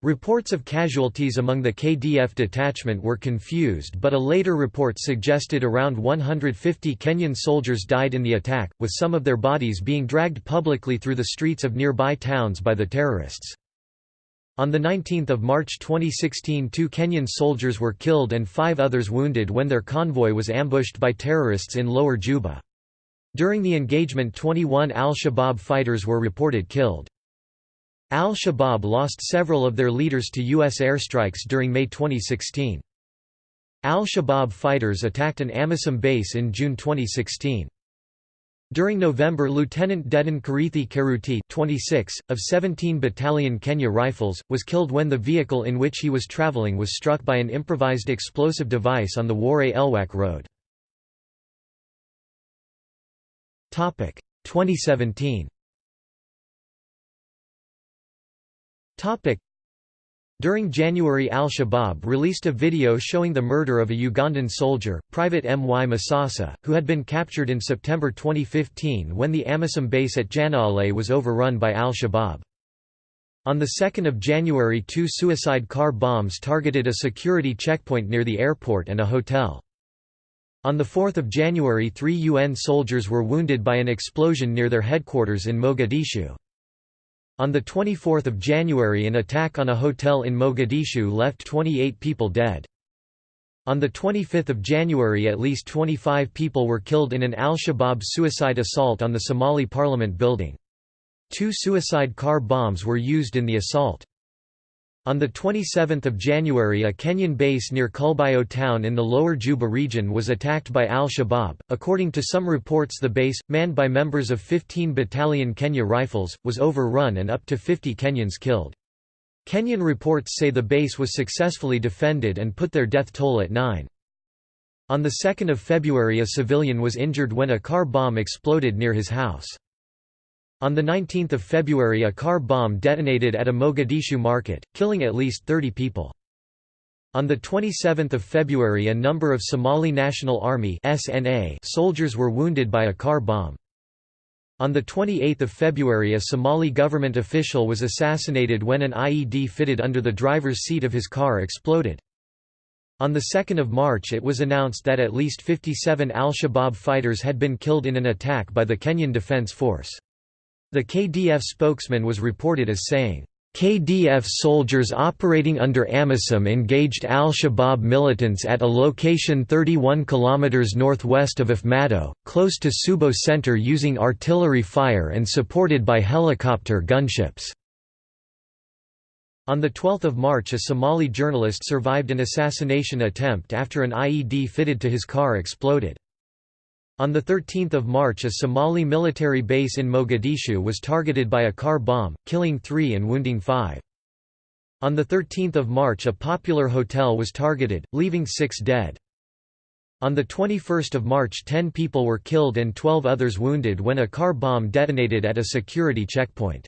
Reports of casualties among the KDF detachment were confused but a later report suggested around 150 Kenyan soldiers died in the attack, with some of their bodies being dragged publicly through the streets of nearby towns by the terrorists. On 19 March 2016 two Kenyan soldiers were killed and five others wounded when their convoy was ambushed by terrorists in Lower Juba. During the engagement 21 al-Shabaab fighters were reported killed. Al-Shabaab lost several of their leaders to U.S. airstrikes during May 2016. Al-Shabaab fighters attacked an AMISOM base in June 2016. During November Lieutenant Dedan Karithi Karuti 26, of 17 Battalion Kenya Rifles, was killed when the vehicle in which he was traveling was struck by an improvised explosive device on the Ware Elwak road. 2017 During January al-Shabaab released a video showing the murder of a Ugandan soldier, Private M. Y. Masasa, who had been captured in September 2015 when the AMISOM base at Janaale was overrun by al-Shabaab. On 2 January two suicide car bombs targeted a security checkpoint near the airport and a hotel. On 4 January three UN soldiers were wounded by an explosion near their headquarters in Mogadishu. On 24 January an attack on a hotel in Mogadishu left 28 people dead. On 25 January at least 25 people were killed in an al-Shabaab suicide assault on the Somali parliament building. Two suicide car bombs were used in the assault. On 27 January a Kenyan base near Kulbayo town in the lower Juba region was attacked by al-Shabaab. According to some reports the base, manned by members of 15 Battalion Kenya Rifles, was overrun and up to 50 Kenyans killed. Kenyan reports say the base was successfully defended and put their death toll at 9. On 2 February a civilian was injured when a car bomb exploded near his house. On 19 February a car bomb detonated at a Mogadishu market, killing at least 30 people. On 27 February a number of Somali National Army soldiers were wounded by a car bomb. On 28 February a Somali government official was assassinated when an IED fitted under the driver's seat of his car exploded. On 2 March it was announced that at least 57 al-Shabaab fighters had been killed in an attack by the Kenyan Defence Force. The KDF spokesman was reported as saying, KDF soldiers operating under AMISOM engaged al-Shabaab militants at a location 31 km northwest of Afmadow, close to Subo center using artillery fire and supported by helicopter gunships. On 12 March a Somali journalist survived an assassination attempt after an IED fitted to his car exploded. On 13 March a Somali military base in Mogadishu was targeted by a car bomb, killing three and wounding five. On 13 March a popular hotel was targeted, leaving six dead. On 21 March 10 people were killed and 12 others wounded when a car bomb detonated at a security checkpoint.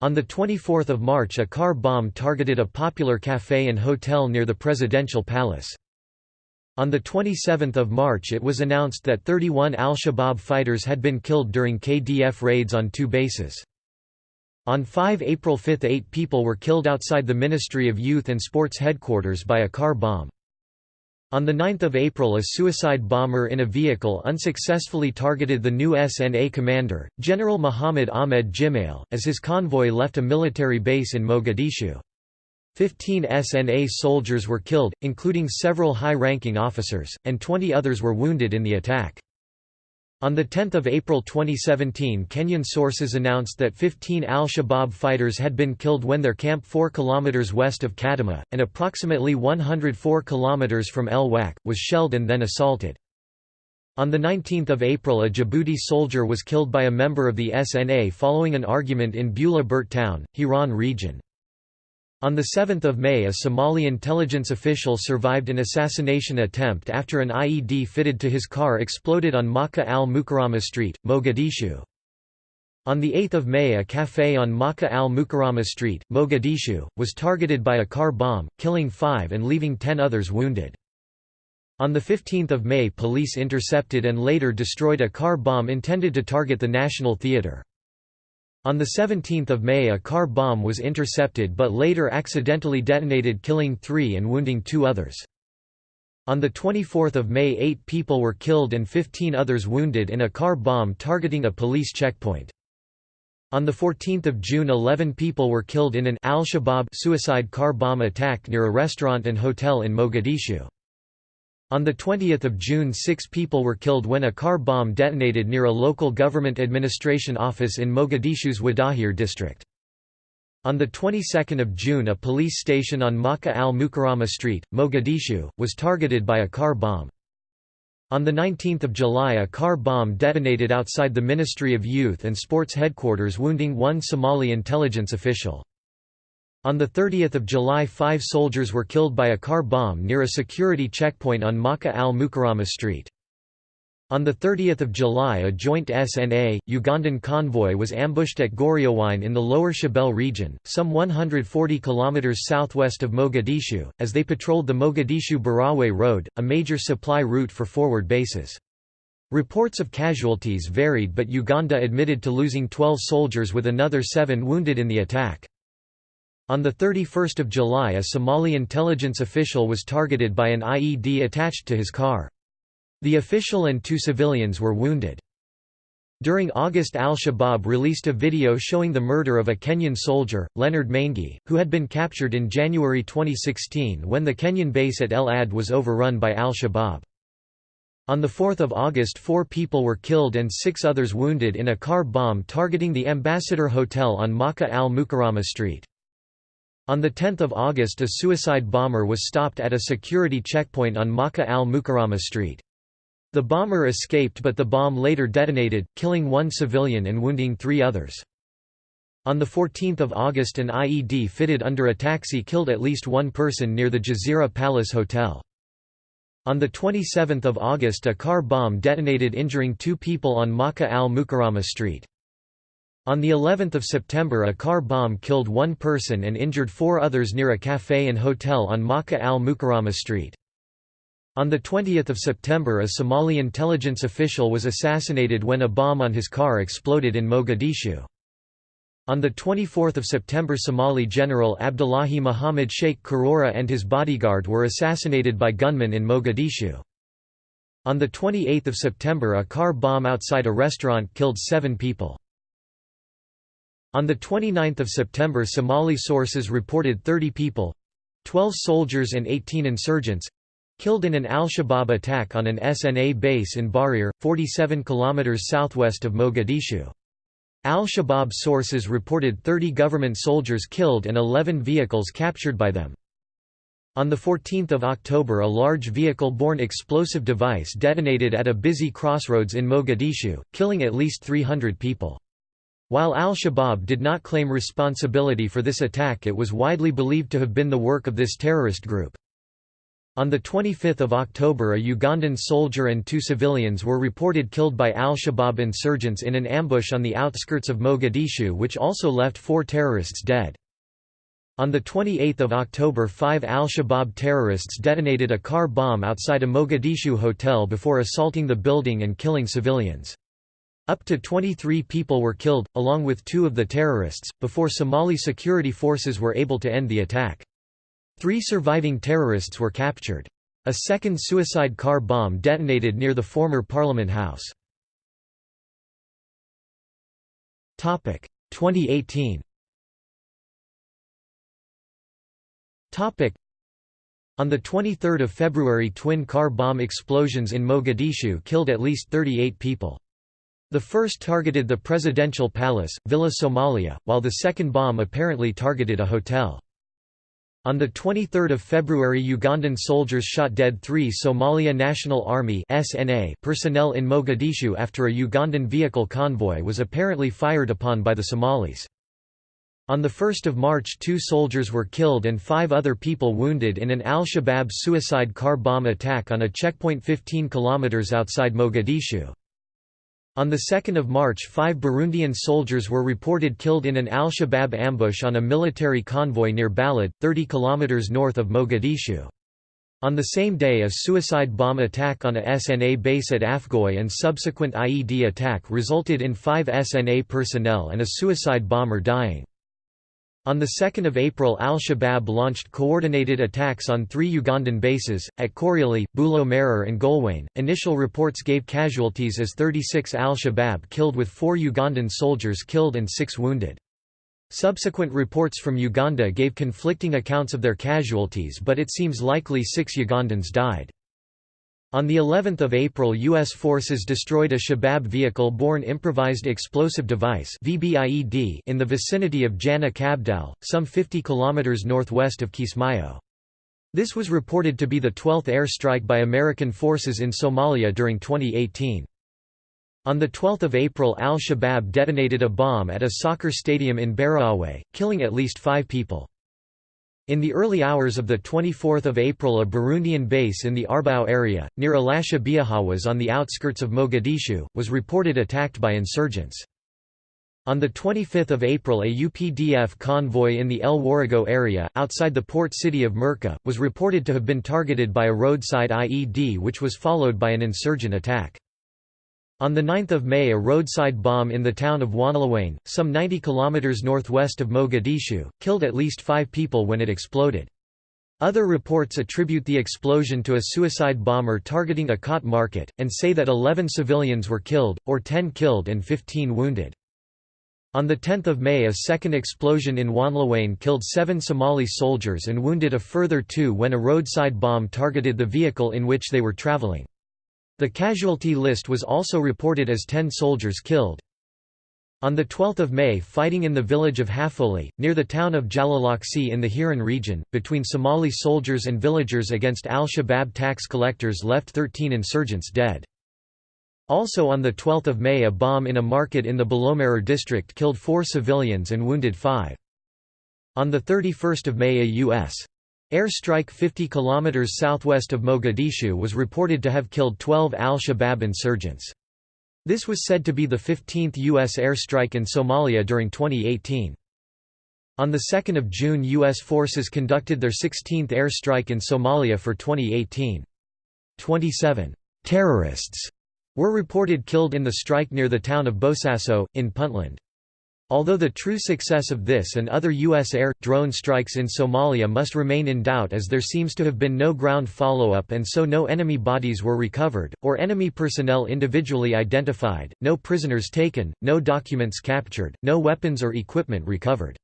On 24 March a car bomb targeted a popular café and hotel near the presidential palace. On 27 March it was announced that 31 al-Shabaab fighters had been killed during KDF raids on two bases. On 5 April 5 eight people were killed outside the Ministry of Youth and Sports headquarters by a car bomb. On 9 April a suicide bomber in a vehicle unsuccessfully targeted the new SNA commander, General Muhammad Ahmed Jimale, as his convoy left a military base in Mogadishu. Fifteen SNA soldiers were killed, including several high-ranking officers, and 20 others were wounded in the attack. On 10 April 2017 Kenyan sources announced that 15 al-Shabaab fighters had been killed when their camp 4 km west of Kadama, and approximately 104 km from El Wak, was shelled and then assaulted. On 19 April a Djibouti soldier was killed by a member of the SNA following an argument in Bula Burt town, Hiran region. On 7 May a Somali intelligence official survived an assassination attempt after an IED fitted to his car exploded on Makka al-Mukarrama Street, Mogadishu. On 8 May a café on Makka al-Mukarrama Street, Mogadishu, was targeted by a car bomb, killing five and leaving ten others wounded. On 15 May police intercepted and later destroyed a car bomb intended to target the National Theatre. On 17 May a car bomb was intercepted but later accidentally detonated killing three and wounding two others. On 24 May eight people were killed and 15 others wounded in a car bomb targeting a police checkpoint. On 14 June 11 people were killed in an al-Shabaab suicide car bomb attack near a restaurant and hotel in Mogadishu. On 20 June six people were killed when a car bomb detonated near a local government administration office in Mogadishu's Wadahir district. On the 22nd of June a police station on Makka al-Mukarrama Street, Mogadishu, was targeted by a car bomb. On 19 July a car bomb detonated outside the Ministry of Youth and Sports headquarters wounding one Somali intelligence official. On 30 July five soldiers were killed by a car bomb near a security checkpoint on Makka al-Mukarrama Street. On 30 July a joint SNA, Ugandan convoy was ambushed at Goriowine in the lower Shabelle region, some 140 km southwest of Mogadishu, as they patrolled the Mogadishu-Barawe road, a major supply route for forward bases. Reports of casualties varied but Uganda admitted to losing 12 soldiers with another seven wounded in the attack. On 31 July a Somali intelligence official was targeted by an IED attached to his car. The official and two civilians were wounded. During August al-Shabaab released a video showing the murder of a Kenyan soldier, Leonard Maingi, who had been captured in January 2016 when the Kenyan base at El Adde was overrun by al-Shabaab. On 4 August four people were killed and six others wounded in a car bomb targeting the Ambassador Hotel on Maka al-Mukarama Street. On 10 August a suicide bomber was stopped at a security checkpoint on Maka al-Mukarama Street. The bomber escaped but the bomb later detonated, killing one civilian and wounding three others. On 14 August an IED fitted under a taxi killed at least one person near the Jazeera Palace Hotel. On 27 August a car bomb detonated injuring two people on Maka al-Mukarama Street. On the 11th of September a car bomb killed one person and injured four others near a café and hotel on Maka al-Mukarama Street. On 20 September a Somali intelligence official was assassinated when a bomb on his car exploded in Mogadishu. On 24 September Somali General Abdullahi Muhammad Sheikh Karora and his bodyguard were assassinated by gunmen in Mogadishu. On 28 September a car bomb outside a restaurant killed seven people. On 29 September Somali sources reported 30 people—12 soldiers and 18 insurgents, Killed in an al-Shabaab attack on an SNA base in Barir, 47 km southwest of Mogadishu. Al-Shabaab sources reported 30 government soldiers killed and 11 vehicles captured by them. On 14 October a large vehicle-borne explosive device detonated at a busy crossroads in Mogadishu, killing at least 300 people. While al-Shabaab did not claim responsibility for this attack it was widely believed to have been the work of this terrorist group. On 25 October a Ugandan soldier and two civilians were reported killed by al-Shabaab insurgents in an ambush on the outskirts of Mogadishu which also left four terrorists dead. On 28 October five al-Shabaab terrorists detonated a car bomb outside a Mogadishu hotel before assaulting the building and killing civilians. Up to 23 people were killed, along with two of the terrorists, before Somali security forces were able to end the attack. Three surviving terrorists were captured. A second suicide car bomb detonated near the former Parliament House. 2018 on 23 February twin car bomb explosions in Mogadishu killed at least 38 people. The first targeted the presidential palace, Villa Somalia, while the second bomb apparently targeted a hotel. On 23 February Ugandan soldiers shot dead three Somalia National Army personnel in Mogadishu after a Ugandan vehicle convoy was apparently fired upon by the Somalis. On 1 March two soldiers were killed and five other people wounded in an al-Shabaab suicide car bomb attack on a checkpoint 15 km outside Mogadishu. On 2 March five Burundian soldiers were reported killed in an al-Shabaab ambush on a military convoy near Balad, 30 km north of Mogadishu. On the same day a suicide bomb attack on a SNA base at Afgoy and subsequent IED attack resulted in five SNA personnel and a suicide bomber dying. On 2 April al-Shabaab launched coordinated attacks on three Ugandan bases, at Korioli, Bulo Marer and Golwayn. Initial reports gave casualties as 36 al-Shabaab killed with four Ugandan soldiers killed and six wounded. Subsequent reports from Uganda gave conflicting accounts of their casualties but it seems likely six Ugandans died. On the 11th of April U.S. forces destroyed a Shabab vehicle-borne improvised explosive device VBIED in the vicinity of Jana Kabdal, some 50 kilometers northwest of Kismayo. This was reported to be the 12th air strike by American forces in Somalia during 2018. On 12 April al-Shabaab detonated a bomb at a soccer stadium in Barawe, killing at least five people. In the early hours of 24 April a Burundian base in the Arbao area, near Alasha Biahawas on the outskirts of Mogadishu, was reported attacked by insurgents. On 25 April a UPDF convoy in the El Warrego area, outside the port city of Merka, was reported to have been targeted by a roadside IED which was followed by an insurgent attack. On 9 May a roadside bomb in the town of Wanalawain, some 90 km northwest of Mogadishu, killed at least five people when it exploded. Other reports attribute the explosion to a suicide bomber targeting a cot market, and say that 11 civilians were killed, or 10 killed and 15 wounded. On 10 May a second explosion in Wanlawain killed seven Somali soldiers and wounded a further two when a roadside bomb targeted the vehicle in which they were traveling. The casualty list was also reported as 10 soldiers killed. On 12 May fighting in the village of Hafoli, near the town of Jalalaqsi in the Hiran region, between Somali soldiers and villagers against al-Shabaab tax collectors left 13 insurgents dead. Also on 12 May a bomb in a market in the Bolomerer district killed four civilians and wounded five. On 31 May a U.S. Air strike 50 km southwest of Mogadishu was reported to have killed 12 al-Shabaab insurgents. This was said to be the 15th U.S. airstrike in Somalia during 2018. On 2 June U.S. forces conducted their 16th airstrike in Somalia for 2018. 27 «terrorists» were reported killed in the strike near the town of Bosaso, in Puntland. Although the true success of this and other U.S. air, drone strikes in Somalia must remain in doubt as there seems to have been no ground follow-up and so no enemy bodies were recovered, or enemy personnel individually identified, no prisoners taken, no documents captured, no weapons or equipment recovered.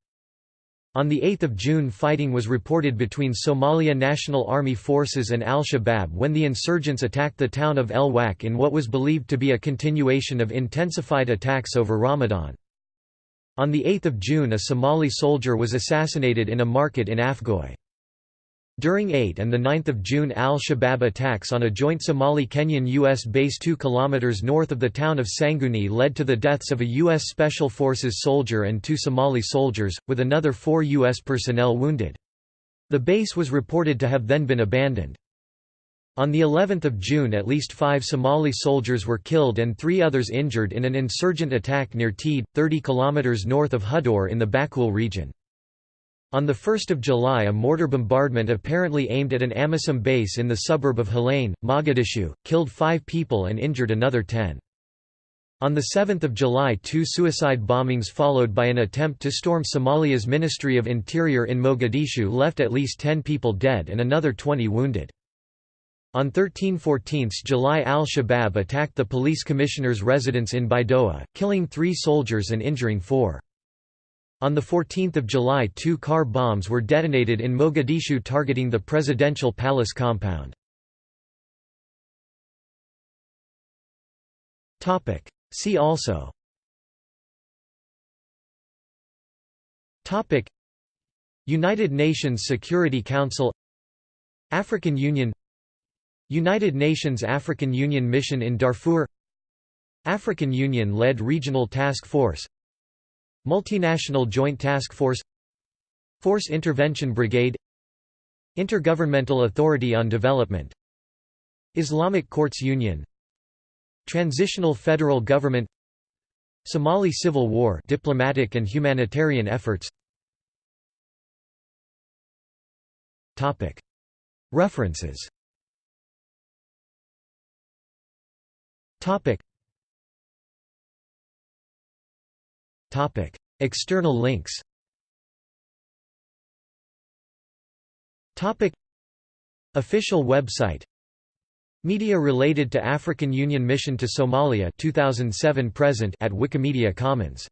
On 8 June fighting was reported between Somalia National Army forces and al-Shabaab when the insurgents attacked the town of El Wak in what was believed to be a continuation of intensified attacks over Ramadan. On 8 June a Somali soldier was assassinated in a market in Afgoy. During 8 and 9 June al-Shabaab attacks on a joint Somali-Kenyan U.S. base 2 km north of the town of Sanguni led to the deaths of a U.S. Special Forces soldier and two Somali soldiers, with another four U.S. personnel wounded. The base was reported to have then been abandoned. On the 11th of June at least five Somali soldiers were killed and three others injured in an insurgent attack near Teed, 30 km north of Hudor in the Bakool region. On 1 July a mortar bombardment apparently aimed at an AMISOM base in the suburb of Halane, Mogadishu, killed five people and injured another ten. On 7 July two suicide bombings followed by an attempt to storm Somalia's Ministry of Interior in Mogadishu left at least 10 people dead and another 20 wounded. On 13–14 July al-Shabaab attacked the police commissioner's residence in Baidoa, killing three soldiers and injuring four. On 14 July two car bombs were detonated in Mogadishu targeting the presidential palace compound. See also United Nations Security Council African Union United Nations African Union Mission in Darfur. African Union-led Regional Task Force. Multinational Joint Task Force. Force Intervention Brigade. Intergovernmental Authority on Development. Islamic Courts Union. Transitional Federal Government. Somali Civil War diplomatic and humanitarian efforts. References Topic. Topic. External links Topic. Official website Media related to African Union Mission to Somalia 2007 present at Wikimedia Commons